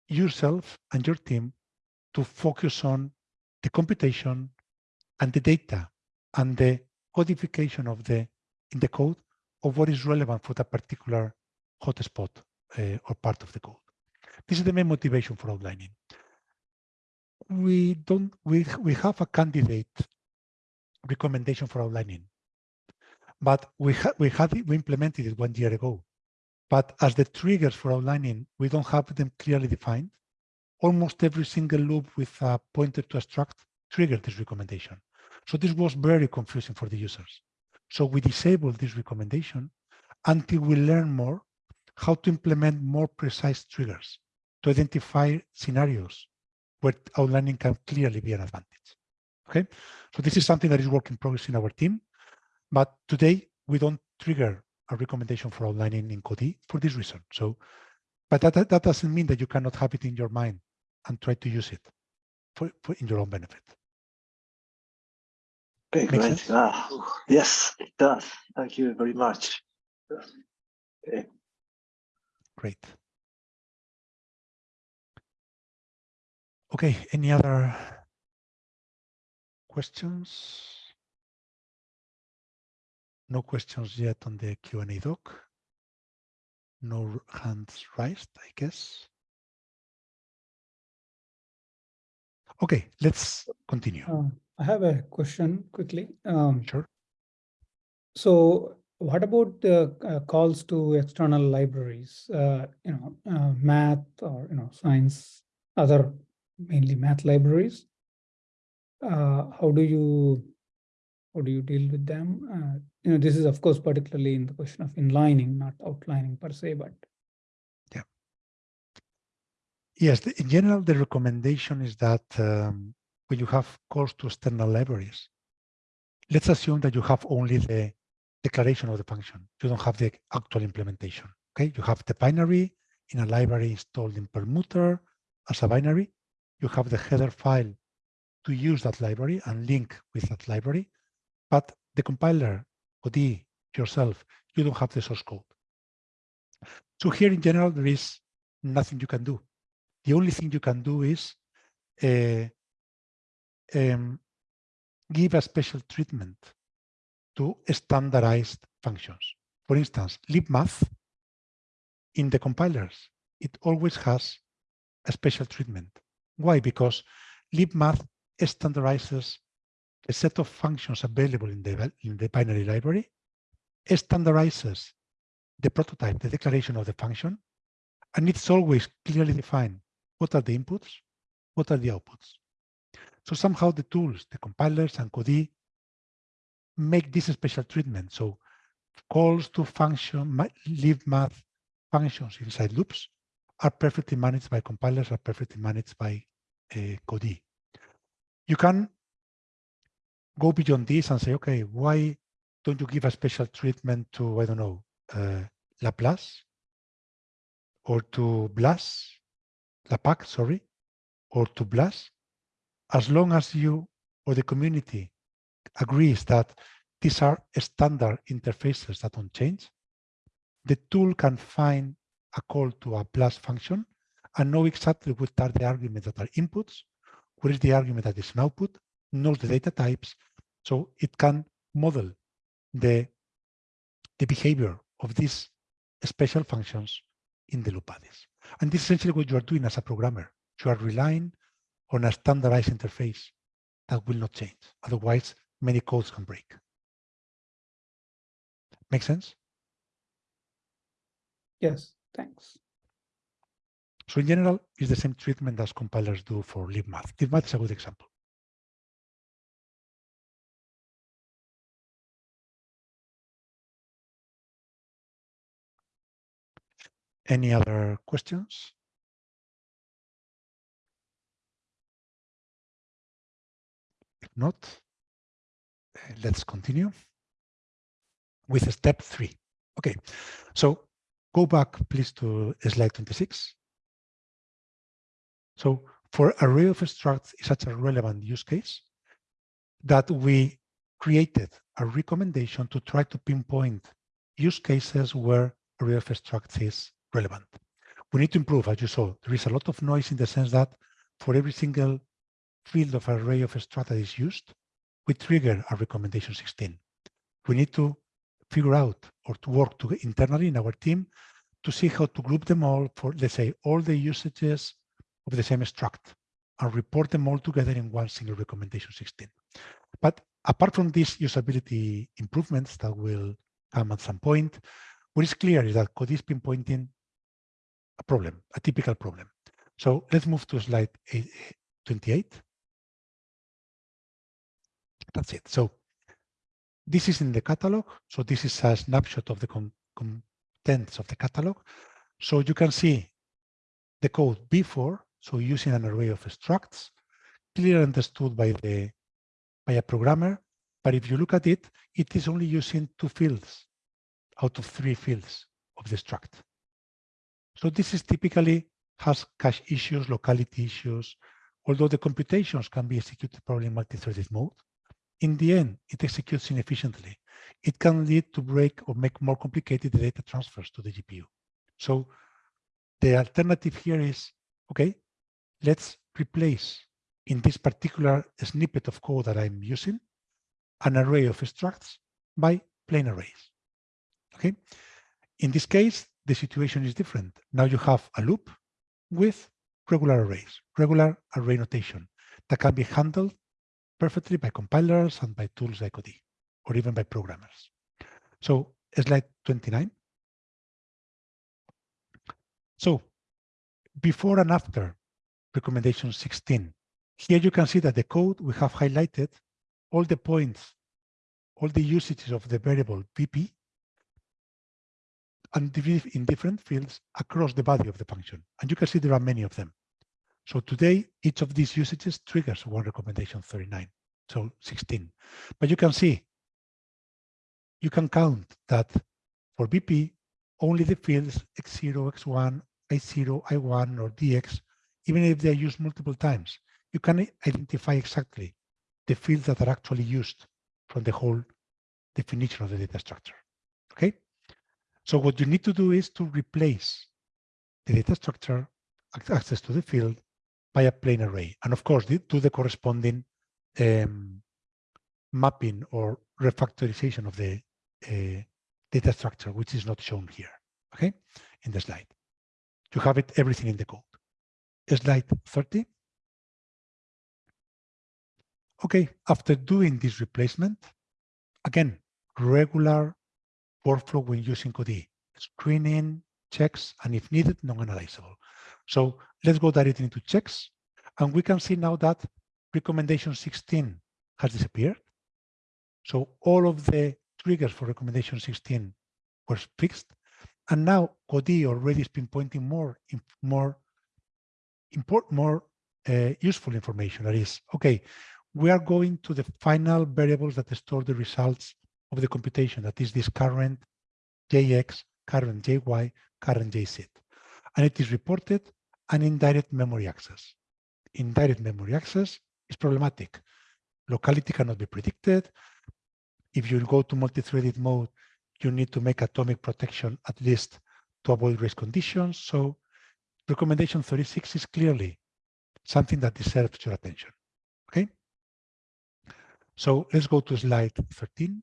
yourself and your team to focus on the computation and the data and the codification of the in the code of what is relevant for that particular hotspot uh, or part of the code. This is the main motivation for outlining. We don't we we have a candidate recommendation for outlining. But we had we had it, we implemented it one year ago. But as the triggers for outlining we don't have them clearly defined. Almost every single loop with a pointer to a struct triggered this recommendation. So this was very confusing for the users. So we disabled this recommendation until we learn more how to implement more precise triggers to identify scenarios where outlining can clearly be an advantage. Okay, so this is something that is work in progress in our team, but today we don't trigger a recommendation for outlining in Codee for this reason. So, but that, that, that doesn't mean that you cannot have it in your mind and try to use it for, for in your own benefit. Okay, great. Ah, yes, it does. Thank you very much. Okay. Great. Okay, any other questions? No questions yet on the Q&A doc. No hands raised, I guess. Okay, let's continue. Uh, I have a question quickly. Um, Sure. so what about the uh, calls to external libraries, uh, you know, uh, math or, you know, science, other mainly math libraries? Uh, how do you, how do you deal with them? Uh, you know, this is of course particularly in the question of inlining, not outlining per se, but yeah. Yes, the- in general, the recommendation is that um, when you have calls to external libraries, let's assume that you have only the declaration of the function. You don't have the actual implementation. Okay, you have the binary in a library installed in Perlmutter as a binary. You have the header file to use that library and link with that library. But the compiler, Codee, yourself, you don't have the source code. So here in general, there is nothing you can do the only thing you can do is uh, um, give a special treatment to standardized functions. For instance, libmath in the compilers, it always has a special treatment. Why? Because libmath standardizes a set of functions available in the, in the binary library, standardizes the prototype, the declaration of the function, and it's always clearly defined what are the inputs? What are the outputs? So somehow the tools, the compilers and Codee make this special treatment. So calls to function, libmath functions inside loops are perfectly managed by compilers, are perfectly managed by uh, Codee. You can go beyond this and say, okay, why don't you give a special treatment to, I don't know, uh, Laplace or to BLAS LAPACK, sorry, or to BLAS, as long as you or the community agrees that these are standard interfaces that don't change, the tool can find a call to a plus function and know exactly what are the arguments that are inputs, what is the argument that is an output, knows the data types, so it can model the, the behavior of these special functions in the loop bodies. And this is essentially what you are doing as a programmer. You are relying on a standardized interface that will not change. Otherwise, many codes can break. Make sense? yes, thanks. So in general, it's the same treatment as compilers do for libmath. libmath is a good example. Any other questions? If not, let's continue with step three. Okay, so go back please to slide 26. So for array of structs is such a relevant use case that we created a recommendation to try to pinpoint use cases where array of structs is relevant. We need to improve, as you saw, there is a lot of noise in the sense that for every single field of array of struct that is used, we trigger a recommendation 16. We need to figure out or to work to internally in our team to see how to group them all for, let's say, all the usages of the same struct. and report them all together in one single recommendation 16. But apart from these usability improvements that will come at some point, what is clear is that Codee is pinpointing a problem, a typical problem. So let's move to slide 28. That's it. So this is in the catalog. So this is a snapshot of the con contents of the catalog. So you can see the code before, so using an array of structs, clearly understood by the by a programmer. But if you look at it, it is only using two fields out of three fields of the struct. So this is typically has cache issues, locality issues, although the computations can be executed probably in multi-threaded mode. In the end, it executes inefficiently. It can lead to break or make more complicated the data transfers to the GPU. So the alternative here is, okay, let's replace in this particular snippet of code that I'm using, an array of structs by plain arrays. Okay. In this case, the situation is different. Now you have a loop with regular arrays, regular array notation that can be handled perfectly by compilers and by tools like Codee, or even by programmers. So slide 29. So before and after recommendation 16, here you can see that the code we have highlighted all the points, all the usages of the variable VP and in different fields across the body of the function. And you can see there are many of them. So today, each of these usages triggers one recommendation 39, so 16. But you can see, you can count that for BP, only the fields x0, x1, i0, i1, or dx, even if they are used multiple times, you can identify exactly the fields that are actually used from the whole definition of the data structure. Okay. So what you need to do is to replace the data structure access to the field by a plain array. And of course, do the corresponding um, mapping or refactorization of the uh, data structure, which is not shown here, okay, in the slide. You have it, everything in the code. Slide 30. Okay, after doing this replacement, again, regular workflow when using Codee, screening, checks, and if needed, non-analyzable. So let's go directly into checks. And we can see now that recommendation 16 has disappeared. So all of the triggers for recommendation 16 were fixed. And now Codee already is pinpointing more, more, import, more uh, useful information. That is, okay, we are going to the final variables that store the results of the computation, that is this current JX, current JY, current JZ. And it is reported an indirect memory access. Indirect memory access is problematic. Locality cannot be predicted. If you go to multi-threaded mode, you need to make atomic protection at least to avoid race conditions. So recommendation 36 is clearly something that deserves your attention. Okay. So let's go to slide 13.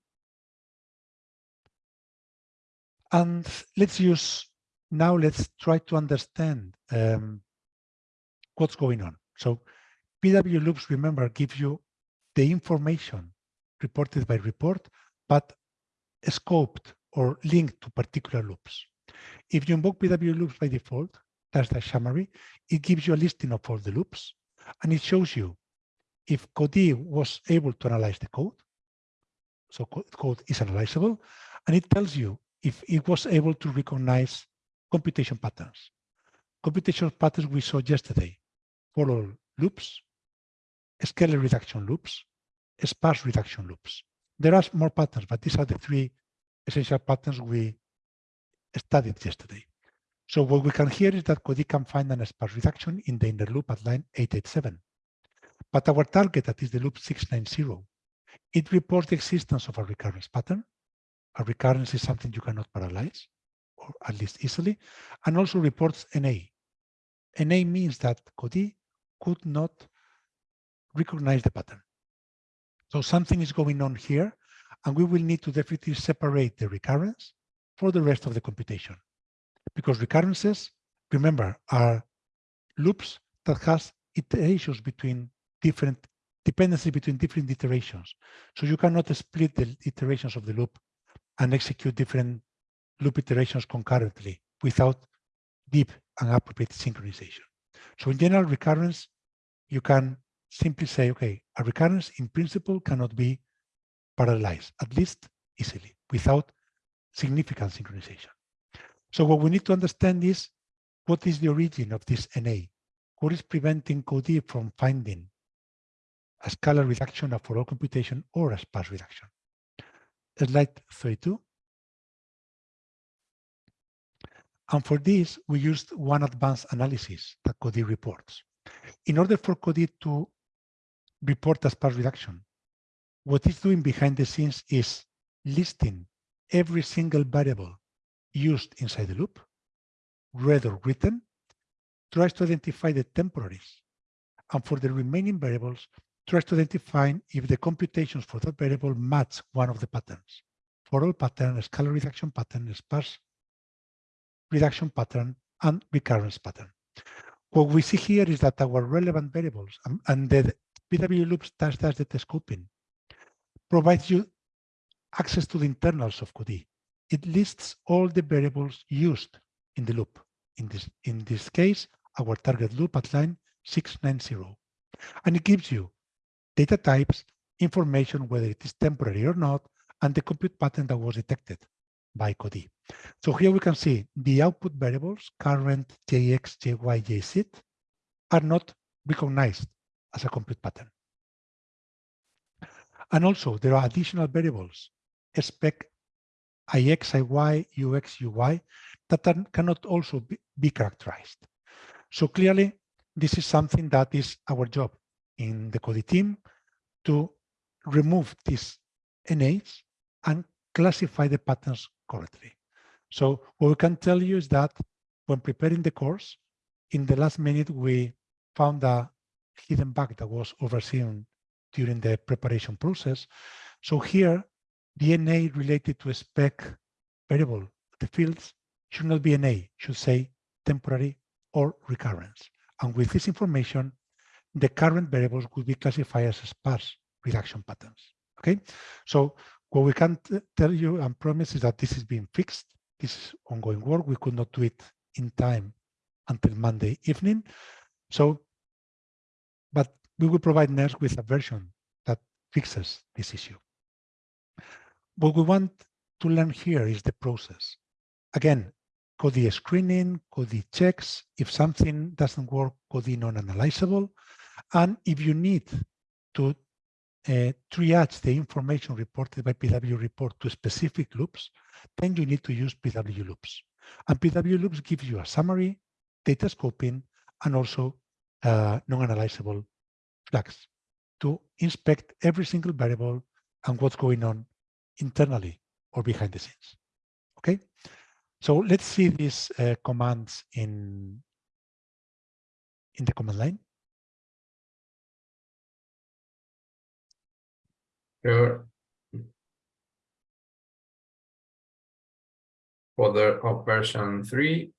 And let's use, now let's try to understand um, what's going on. So PW loops, remember, give you the information reported by report, but scoped or linked to particular loops. If you invoke PW loops by default, that's the summary, it gives you a listing of all the loops, and it shows you if Codee was able to analyze the code, so code is analyzable, and it tells you if it was able to recognize computation patterns. Computation patterns we saw yesterday, forall loops, scalar reduction loops, sparse reduction loops. There are more patterns, but these are the three essential patterns we studied yesterday. So what we can hear is that Codee can find an sparse reduction in the inner loop at line 887. But our target, that is the loop 690, it reports the existence of a recurrence pattern a recurrence is something you cannot parallelize, or at least easily, and also reports NA. NA means that Codee could not recognize the pattern. So something is going on here, and we will need to definitely separate the recurrence for the rest of the computation. Because recurrences, remember, are loops that has iterations between different dependency between different iterations. So you cannot split the iterations of the loop and execute different loop iterations concurrently without deep and appropriate synchronization. So in general recurrence, you can simply say, okay, a recurrence in principle cannot be parallelized, at least easily, without significant synchronization. So what we need to understand is what is the origin of this NA? What is preventing Codee from finding a scalar reduction for all computation or a sparse reduction? Slide 32. And for this, we used one advanced analysis that Codee reports. In order for Codee to report a sparse reduction, what it's doing behind the scenes is listing every single variable used inside the loop, read or written, tries to identify the temporaries, and for the remaining variables, tries to identify if the computations for that variable match one of the patterns. For all pattern, scalar reduction pattern, sparse reduction pattern, and recurrence pattern. What we see here is that our relevant variables and, and the PW loops dash dash data scoping provides you access to the internals of Codee. It lists all the variables used in the loop. In this, in this case, our target loop at line 690. And it gives you data types, information, whether it is temporary or not, and the compute pattern that was detected by Codee. So here we can see the output variables, current, JX, JY, JZ, are not recognized as a compute pattern. And also there are additional variables, spec, IX, IY, UX, UI, that are, cannot also be, be characterized. So clearly, this is something that is our job in the Codee team to remove these NAs and classify the patterns correctly. So what we can tell you is that when preparing the course, in the last minute, we found a hidden bug that was overseen during the preparation process. So here, DNA related to a spec variable, the fields should not be NA, should say temporary or recurrence. And with this information, the current variables will be classified as sparse reduction patterns. Okay, so what we can tell you and promise is that this is being fixed. This is ongoing work. We could not do it in time until Monday evening. So, but we will provide NERSC with a version that fixes this issue. What we want to learn here is the process. Again, Codee screening, Codee checks. If something doesn't work, Codee non-analyzable. And if you need to uh, triage the information reported by PW report to specific loops, then you need to use PW loops. And PW loops gives you a summary, data scoping, and also uh, non-analyzable flags to inspect every single variable and what's going on internally or behind the scenes. Okay, so let's see these uh, commands in in the command line. Sure. For the of version three.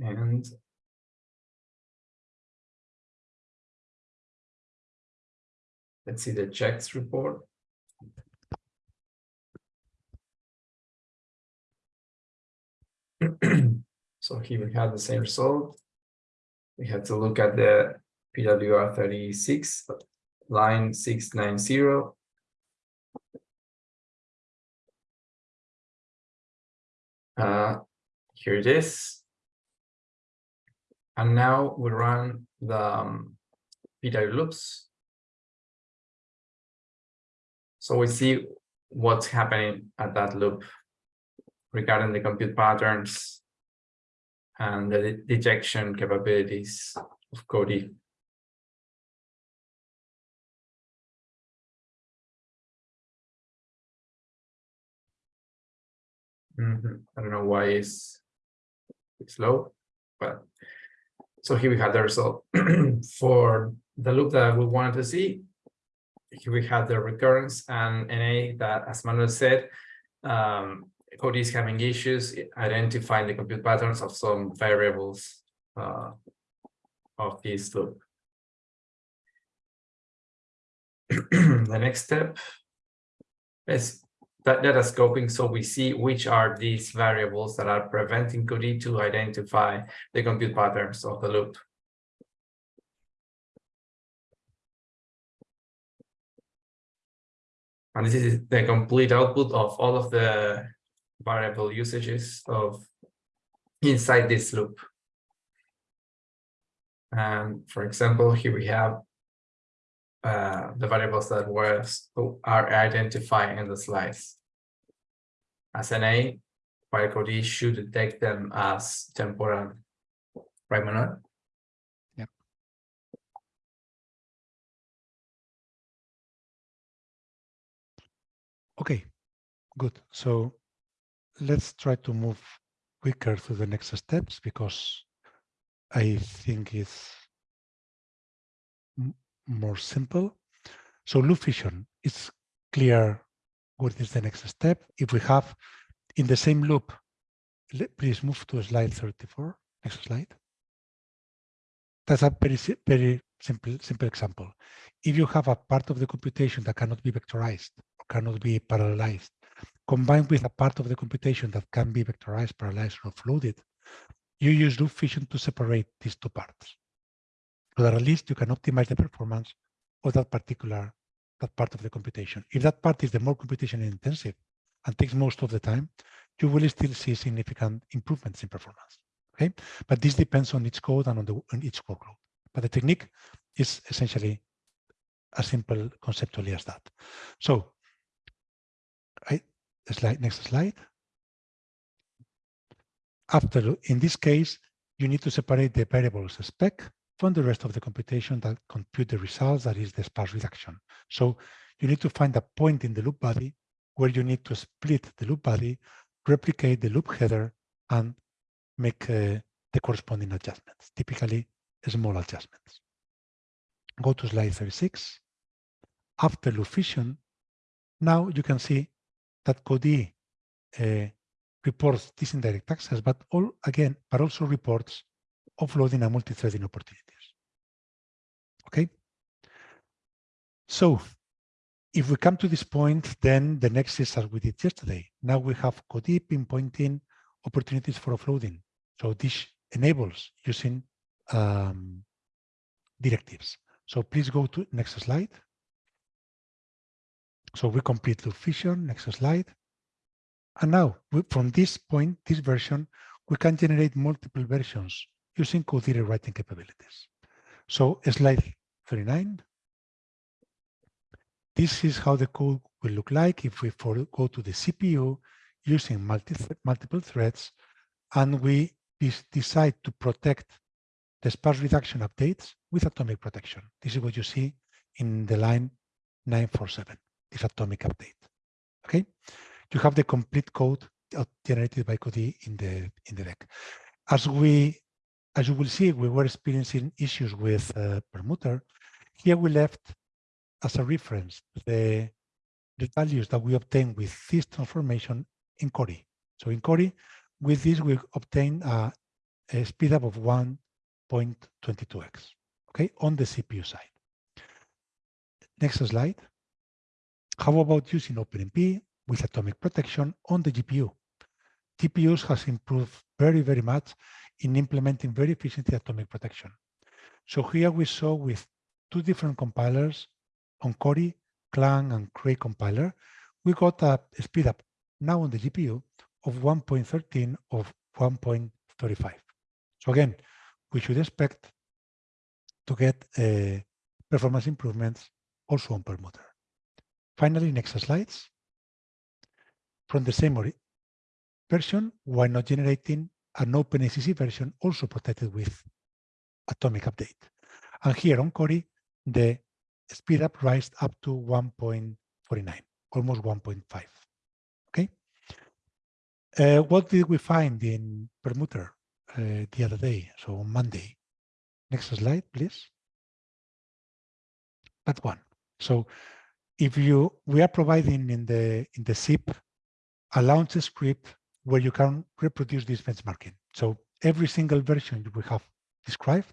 And let's see the checks report. so here we have the same result. We have to look at the PWR 36, line 690. Uh, here it is. And now we run the um, PW loops. So we see what's happening at that loop regarding the compute patterns and the detection capabilities of Codee. Mm -hmm. I don't know why it's, it's slow, but so here we have the result for the loop that we wanted to see. Here we have the recurrence and NA that, as Manuel said, um, Codee is having issues identifying the compute patterns of some variables uh, of this loop. the next step is that data scoping so we see which are these variables that are preventing Codee to identify the compute patterns of the loop. And this is the complete output of all of the variable usages of inside this loop. And for example, here we have uh, the variables that were are identified in the slides. As an A, Firecode should detect them as temporal. Right, Manuel? Yep. Okay, good. So let's try to move quicker to the next steps because I think it's more simple. So loop fission, it's clear what is the next step. If we have in the same loop, please move to slide 34, next slide. That's a very, very simple, simple example. If you have a part of the computation that cannot be vectorized or cannot be parallelized, combined with a part of the computation that can be vectorized, parallelized, or offloaded, you use loop fission to separate these two parts. So that at least you can optimize the performance of that particular that part of the computation. If that part is the more computation intensive and takes most of the time, you will still see significant improvements in performance. Okay, but this depends on each code and on, the, on each workload. But the technique is essentially as simple conceptually as that. So, slide next slide. After, in this case, you need to separate the variables spec from the rest of the computation that compute the results, that is the sparse reduction. So you need to find a point in the loop body where you need to split the loop body, replicate the loop header, and make uh, the corresponding adjustments, typically small adjustments. Go to slide 36. After loop fission, now you can see that Codee uh, reports this indirect access, but all again, but also reports offloading and multi-threading opportunities. Okay. So if we come to this point, then the next is as we did yesterday. Now we have Codee pinpointing opportunities for offloading. So this enables using um, directives. So please go to next slide. So we complete loop fission, next slide. And now we, from this point, this version, we can generate multiple versions using code rewriting capabilities. So slide 39. This is how the code will look like if we go to the CPU using multi multiple threads and we decide to protect the sparse reduction updates with atomic protection. This is what you see in the line 947, this atomic update. Okay, you have the complete code generated by Codee in the in the deck. As we as you will see, we were experiencing issues with uh, Perlmutter. Here we left as a reference the, the values that we obtain with this transformation in Cori. So in Cori, with this, we obtain a, a speed up of 1.22x, okay, on the CPU side. Next slide. How about using OpenMP with atomic protection on the GPU? GPUs has improved very, very much in implementing very efficiently atomic protection. So here we saw with two different compilers on Cori, Clang, and Cray compiler, we got a speed up now on the GPU of 1.13 of 1.35. So again, we should expect to get uh, performance improvements also on Perlmutter. Finally, next slides. From the same version, why not generating an OpenACC version also protected with atomic update. And here on Cori, the speed up rise up to 1.49, almost 1.5. Okay. Uh, what did we find in Perlmutter uh, the other day? So on Monday. Next slide, please. That one. So if you we are providing in the in the zip a launch script where you can reproduce this benchmarking. So every single version we have described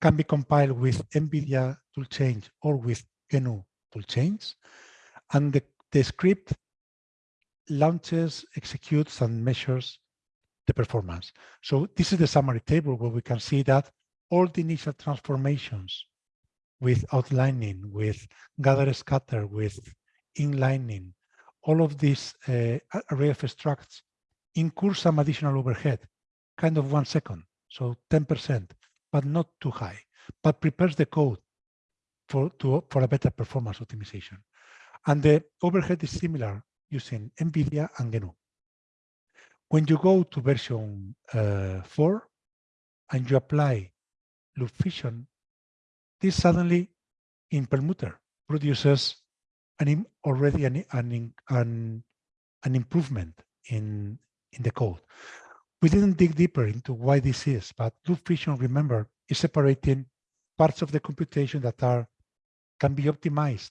can be compiled with NVIDIA toolchain or with GNU toolchains. And the, the script launches, executes, and measures the performance. So this is the summary table where we can see that all the initial transformations with outlining, with gather scatter, with inlining, all of this uh, array of structs incur some additional overhead, kind of one second, so 10%, but not too high, but prepares the code for, to, for a better performance optimization. And the overhead is similar using NVIDIA and GNU. When you go to version uh, 4 and you apply loop fission, this suddenly in Perlmutter produces an already an, an, an, an improvement in, in the code. We didn't dig deeper into why this is, but loop fission, remember, is separating parts of the computation that are can be optimized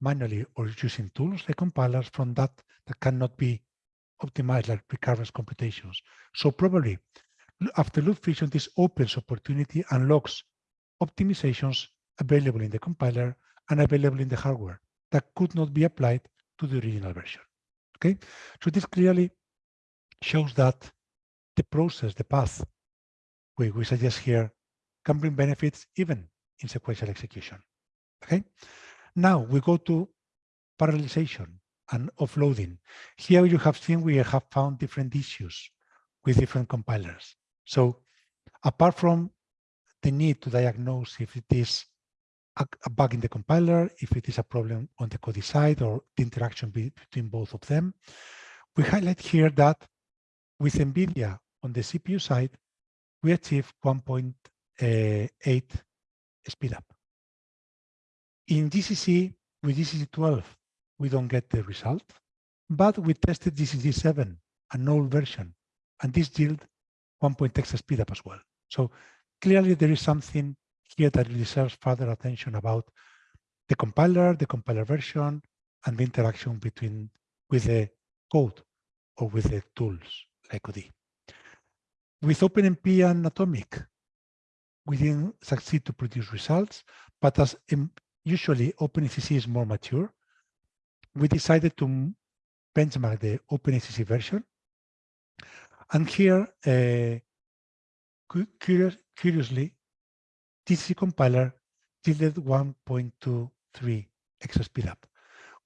manually or using tools like compilers from that that cannot be optimized like recurrence computations. So probably after loop fission, this opens opportunity unlocks optimizations available in the compiler and available in the hardware that could not be applied to the original version. Okay, so this clearly shows that the process, the path we, we suggest here can bring benefits even in sequential execution. Okay, now we go to parallelization and offloading. Here you have seen we have found different issues with different compilers. So apart from the need to diagnose if it is a, bug in the compiler, if it is a problem on the code side or the interaction be, between both of them. We highlight here that with NVIDIA on the CPU side, we achieve eh, 1.8 speed up. In GCC, with GCC 12, we don't get the result, but we tested GCC 7, an old version, and this yield 1.x speed up as well. So clearly there is something here that deserves further attention about the compiler, the compiler version, and the interaction between with the code or with the tools like OD. With OpenMP and Atomic, we didn't succeed to produce results, but as usually OpenACC is more mature, we decided to benchmark the OpenACC version. And here, uh, curious, curiously, TC compiler yielded 1.23 extra speed up.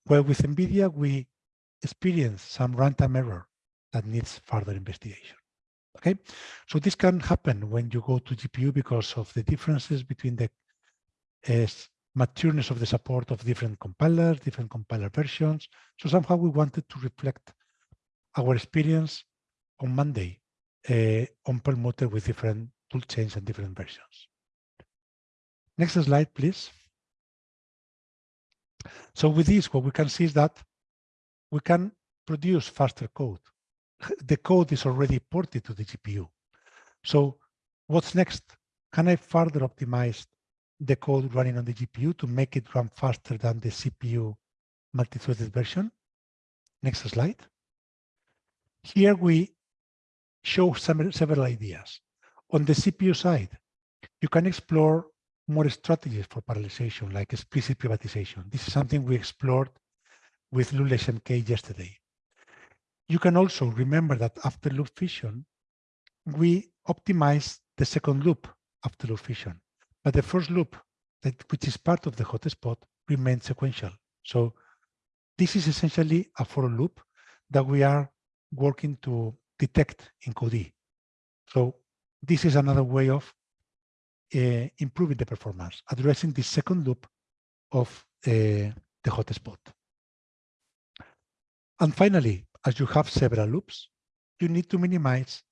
Well, with NVIDIA, we experience some runtime error that needs further investigation. Okay, so this can happen when you go to GPU because of the differences between the uh, matureness of the support of different compilers, different compiler versions. So somehow we wanted to reflect our experience on Monday uh, on Perlmutter with different tool chains and different versions. Next slide, please. So with this, what we can see is that we can produce faster code. The code is already ported to the GPU. So what's next? Can I further optimize the code running on the GPU to make it run faster than the CPU multi-threaded version? Next slide. Here we show some, several ideas. On the CPU side, you can explore more strategies for parallelization, like explicit privatization. This is something we explored with Lulesh MK yesterday. You can also remember that after loop fission, we optimize the second loop after loop fission, but the first loop, that, which is part of the hotspot, remains sequential. So this is essentially a for loop that we are working to detect in Codee. So this is another way of uh, improving the performance, addressing the second loop of uh, the hotspot. And finally, as you have several loops, you need to minimize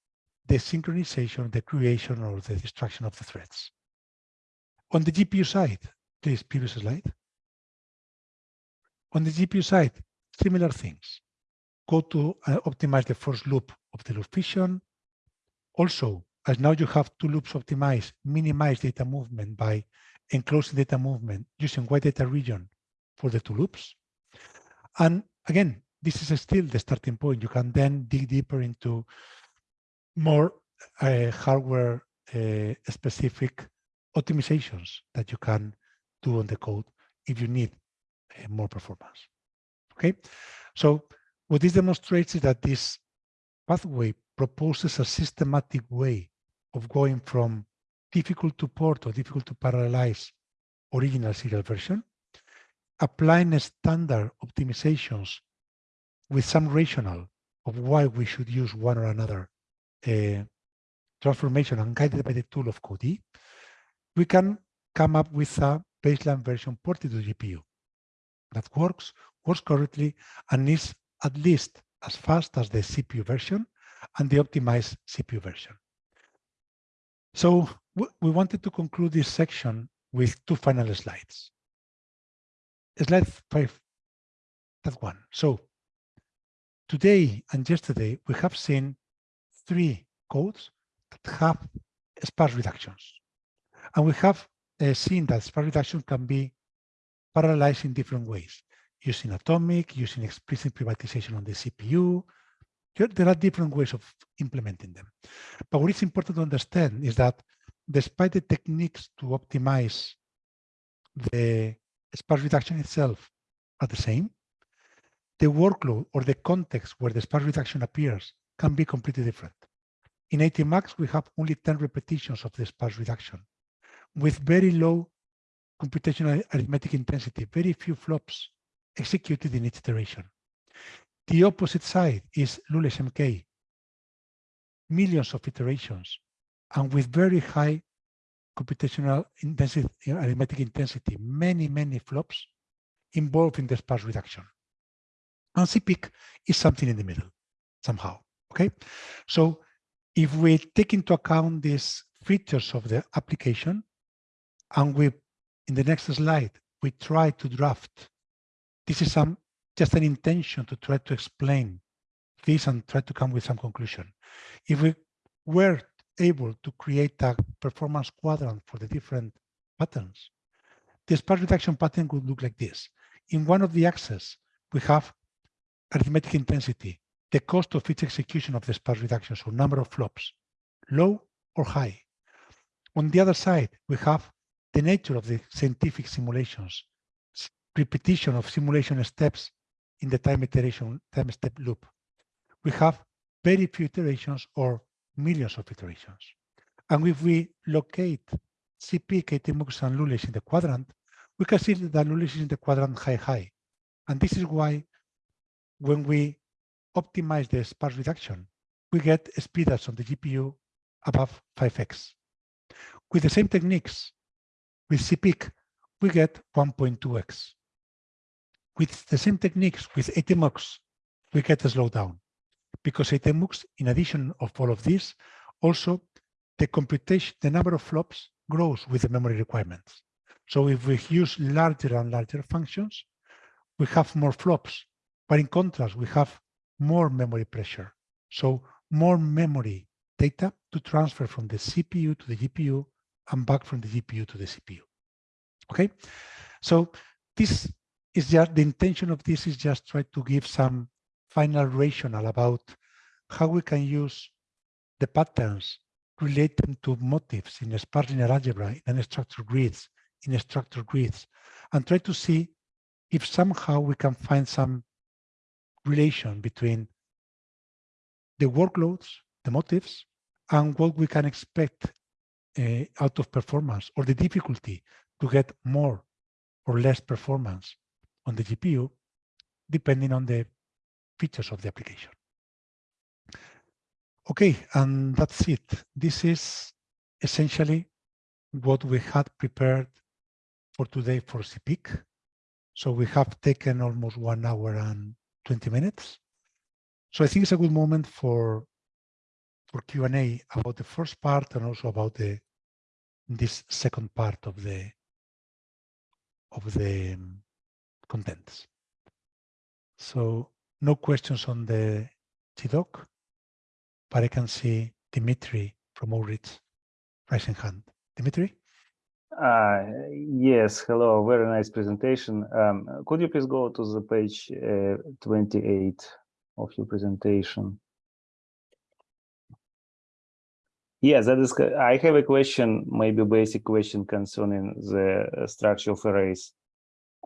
the synchronization, the creation, or the destruction of the threads. On the GPU side, please, previous slide. On the GPU side, similar things. Go to uh, optimize the first loop of the loop fission. Also, as now you have two loops optimized, minimize data movement by enclosing data movement using white data region for the two loops. And again, this is still the starting point. You can then dig deeper into more uh, hardware uh, specific optimizations that you can do on the code if you need uh, more performance. Okay, so what this demonstrates is that this pathway proposes a systematic way of going from difficult to port or difficult to parallelize original serial version, applying standard optimizations with some rationale of why we should use one or another uh, transformation and guided by the tool of Codee, we can come up with a baseline version ported to GPU that works, works correctly, and is at least as fast as the CPU version and the optimized CPU version. So we wanted to conclude this section with two final slides. Slide five, that one. So today and yesterday, we have seen three codes that have sparse reductions. And we have uh, seen that sparse reduction can be parallelized in different ways, using atomic, using explicit privatization on the CPU. There are different ways of implementing them. But what is important to understand is that despite the techniques to optimize the sparse reduction itself are the same, the workload or the context where the sparse reduction appears can be completely different. In ATMUX, we have only 10 repetitions of the sparse reduction with very low computational arithmetic intensity, very few flops executed in each iteration. The opposite side is Lulesh MK, millions of iterations, and with very high computational intensity, arithmetic intensity, many, many flops involved in the sparse reduction. And CPIC is something in the middle somehow, okay? So if we take into account these features of the application and we, in the next slide, we try to draft, this is some just an intention to try to explain this and try to come with some conclusion. If we were able to create a performance quadrant for the different patterns, the sparse reduction pattern would look like this. In one of the axes, we have arithmetic intensity, the cost of each execution of the sparse reduction, so number of flops, low or high. On the other side, we have the nature of the scientific simulations, repetition of simulation steps in the time iteration, time step loop. We have very few iterations or millions of iterations. And if we locate CPIC, ATMUX, and Lulesh in the quadrant, we can see that Lulesh is in the quadrant high, high. And this is why when we optimize the sparse reduction, we get speedups on the GPU above 5x. With the same techniques, with CPIC, we get 1.2x. With the same techniques, with ATMUX, we get a slowdown because ATMUX, in addition of all of this, also the computation, the number of flops grows with the memory requirements. So if we use larger and larger functions, we have more flops. But in contrast, we have more memory pressure. So more memory data to transfer from the CPU to the GPU and back from the GPU to the CPU. Okay, so this just the intention of this is just try to give some final rationale about how we can use the patterns relating to motifs in sparse linear algebra, in unstructured grids, in structured grids, and try to see if somehow we can find some relation between the workloads, the motifs, and what we can expect uh, out of performance or the difficulty to get more or less performance on the GPU, depending on the features of the application. Okay, and that's it. This is essentially what we had prepared for today for CPIC. So we have taken almost one hour and 20 minutes. So I think it's a good moment for for Q&A about the first part and also about the this second part of the of the contents. So no questions on the TDoc, but I can see Dimitri from Oritz raising hand. Dimitri? Uh, yes, hello, very nice presentation. Um, could you please go to the page uh, 28 of your presentation? Yes, that is, I have a question, maybe a basic question concerning the uh, structure of arrays.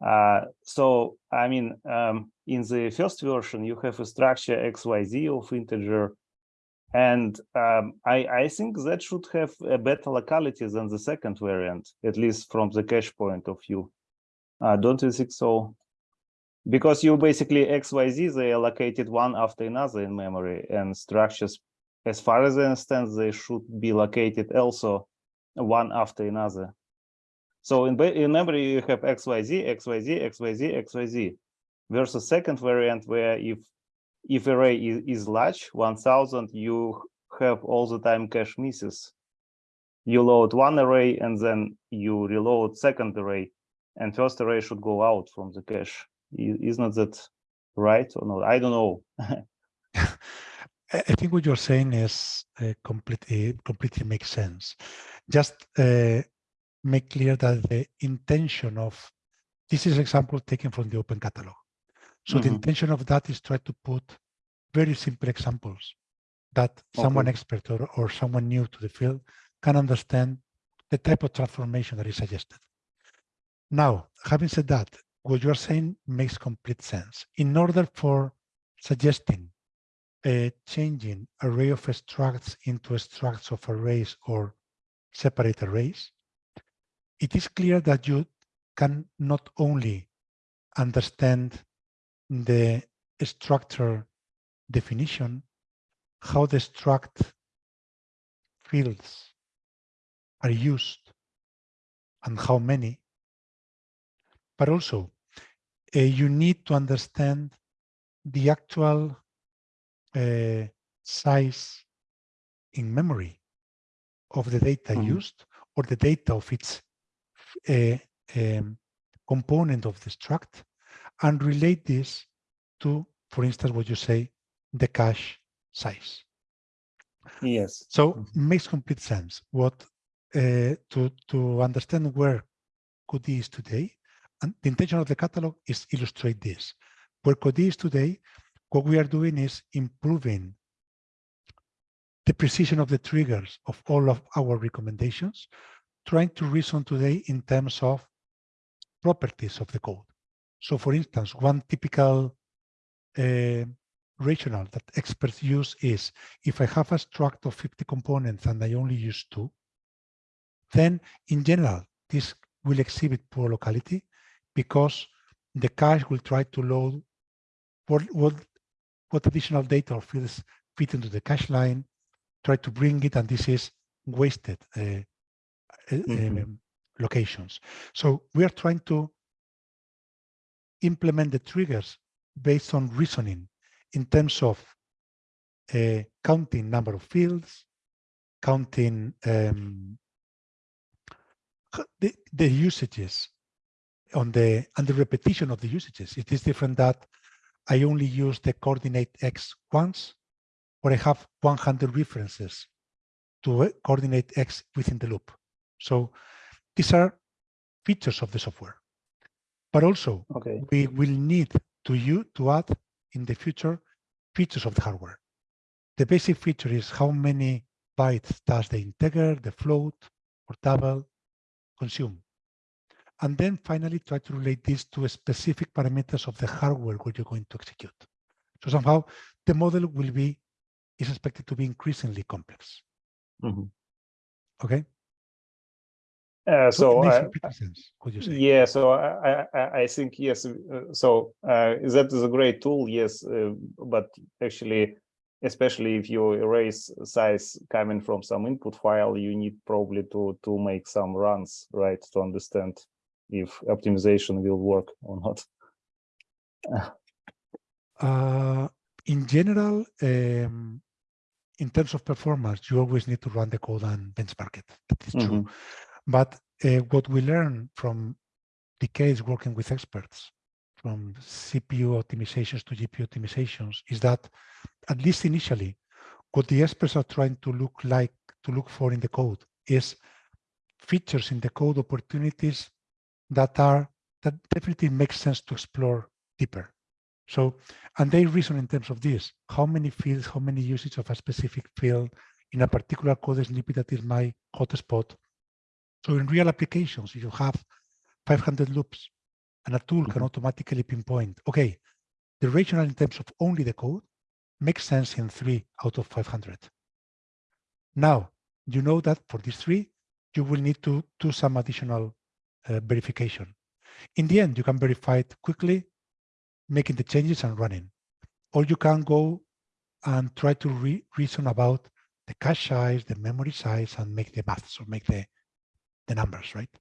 Uh, so, I mean, um, in the first version, you have a structure XYZ of integer. And um, I, I think that should have a better locality than the second variant, at least from the cache point of view. Uh, don't you think so? Because you basically XYZ, they are located one after another in memory and structures, as far as I understand, they should be located also one after another. So in, in memory, you have XYZ, XYZ, XYZ, XYZ versus second variant where if if array is, is large, 1000, you have all the time cache misses. You load one array and then you reload second array and first array should go out from the cache. Isn't that right or not? I don't know. I think what you're saying is uh, completely completely makes sense. Just uh, make clear that the intention of this is example taken from the open catalog. So the Mhm. intention of that is try to put very simple examples that someone expert or, or someone new to the field can understand the type of transformation that is suggested. Now, having said that, what you're saying makes complete sense. In order for suggesting uh, changing array of structs into structs of arrays or separate arrays, it is clear that you can not only understand the structure definition, how the struct fields are used and how many, but also uh, you need to understand the actual uh, size in memory of the data Mhm. used or the data of its uh, um, component of the struct and relate this to, for instance, what you say, the cache size. Yes. So Mhm. makes complete sense. What uh, to to understand where Codee is today, and the intention of the catalog is illustrate this. Where Codee is today, what we are doing is improving the precision of the triggers of all of our recommendations, trying to reason today in terms of properties of the code. So for instance, one typical uh, rationale that experts use is if I have a struct of 50 components and I only use two, then in general, this will exhibit poor locality because the cache will try to load what, what, what additional data or fields fit into the cache line, try to bring it, and this is wasted uh, uh, Mhm. um, locations. So we are trying to implement the triggers based on reasoning in terms of uh, counting number of fields, counting um, the, the usages on the and the repetition of the usages. It is different that I only use the coordinate x once, or I have 100 references to uh, coordinate x within the loop. So these are features of the software. But also Okay. we will need to you to add in the future features of the hardware. The basic feature is how many bytes does the integer, the float, or double consume. And then finally try to relate this to specific parameters of the hardware where you're going to execute. So somehow the model will be, is expected to be increasingly complex. Mhm. Okay? Uh, So it so makes I, complete sense, what you say. Yeah, so I, I, I- think, yes, uh, so uh, that is a great tool, yes, uh, but actually, especially if you erase size coming from some input file, you need probably to, to make some runs, right, to understand if optimization will work or not. Uh, in general, um, in terms of performance, you always need to run the code and benchmark it. That is true. But uh, what we learn from decades working with experts, from CPU optimizations to GPU optimizations, is that at least initially, what the experts are trying to look like to look for in the code is features in the code opportunities that are that definitely makes sense to explore deeper. So, and they reason in terms of this, how many fields, how many usage of a specific field in a particular code snippet that is my hotspot. So in real applications, you have 500 loops and a tool can Mhm. automatically pinpoint, okay, the rationale in terms of only the code makes sense in three out of 500. Now, you know that for these three, you will need to do some additional uh, verification. In the end, you can verify it quickly, making the changes and running. Or you can go and try to re reason about the cache size, the memory size, and make the maths or make the, the numbers, right?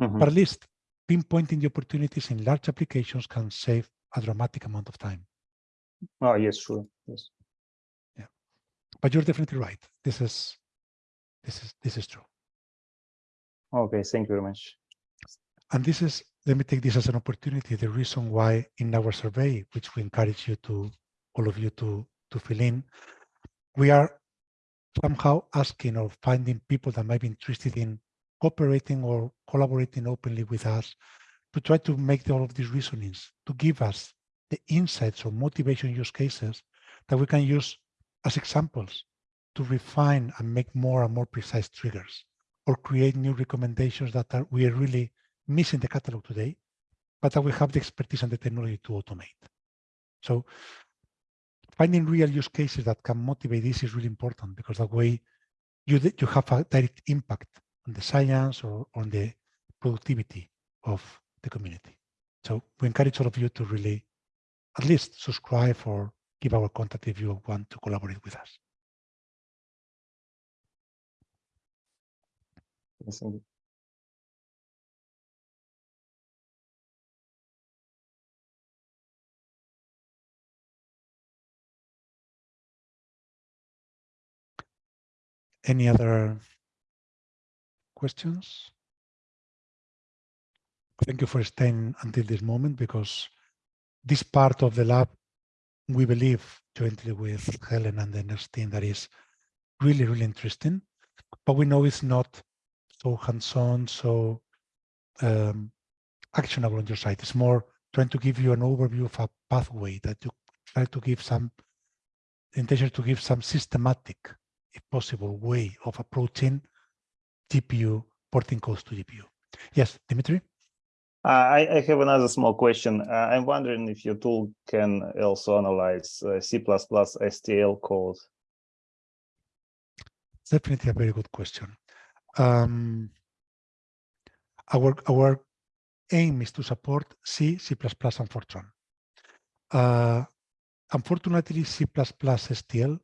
Mhm. But at least pinpointing the opportunities in large applications can save a dramatic amount of time. Oh, yes, sure. Yes. Yeah. But you're definitely right. This is this is this is true. Okay, thank you very much. And this is, let me take this as an opportunity, the reason why in our survey, which we encourage you to, all of you to, to fill in, we are somehow asking or finding people that might be interested in cooperating or collaborating openly with us to try to make all of these reasonings, to give us the insights or motivation use cases that we can use as examples to refine and make more and more precise triggers or create new recommendations that are we are really missing the catalog today, but that we have the expertise and the technology to automate. So finding real use cases that can motivate this is really important because that way you, you have a direct impact on the science or on the productivity of the community. So we encourage all of you to really at least subscribe or give our contact if you want to collaborate with us. Yes, indeed. Any other questions? Thank you for staying until this moment because this part of the lab, we believe jointly with Helen and the next team that is really, really interesting, but we know it's not so hands-on, so um, actionable on your side. It's more trying to give you an overview of a pathway that you try to give some intention to give some systematic, if possible, way of approaching GPU porting codes to GPU. Yes, Dimitri? Uh, I, I have another small question. Uh, I'm wondering if your tool can also analyze uh, C++ STL code. Definitely a very good question. Um, our our aim is to support C, C++, and Fortran. Uh, unfortunately, C++ STL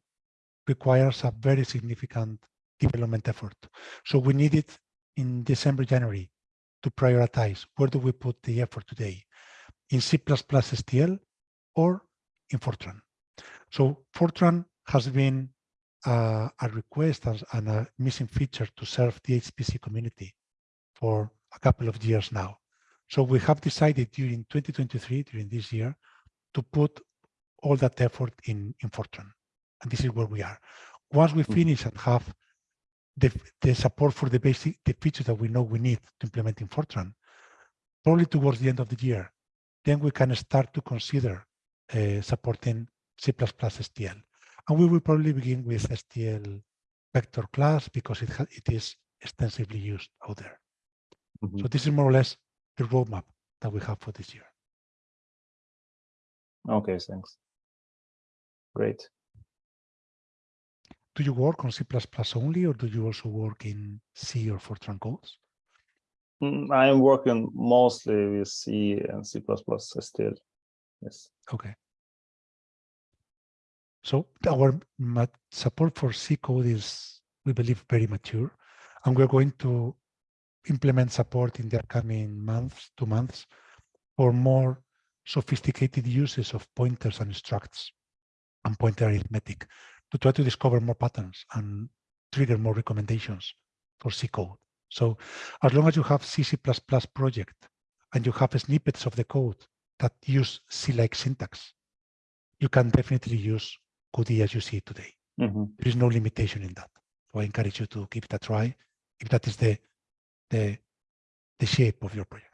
requires a very significant development effort. So we need it in December, January to prioritize where do we put the effort today in C++ STL or in Fortran. So Fortran has been uh, a request and, a missing feature to serve the HPC community for a couple of years now. So we have decided during 2023, during this year, to put all that effort in, in Fortran. And this is where we are. Once we Mhm. finish and have the, the support for the basic, the features that we know we need to implement in Fortran, probably towards the end of the year, then we can start to consider uh, supporting C++ plus STL. And we will probably begin with STL vector class because it, it is extensively used out there. Mhm. So this is more or less the roadmap that we have for this year. Okay, thanks. Great. Do you work on C++ only, or do you also work in C or Fortran codes? Mm, I'm working mostly with C and C++ still. Yes. Okay. So our support for C code is, we believe, very mature, and we're going to implement support in the upcoming months, two months, for more sophisticated uses of pointers and structs and pointer arithmetic to try to discover more patterns and trigger more recommendations for C code. So as long as you have C, C++ project and you have snippets of the code that use C-like syntax, you can definitely use Codee as you see it today. Mhm. There is no limitation in that. So I encourage you to give it a try if that is the the, the shape of your project.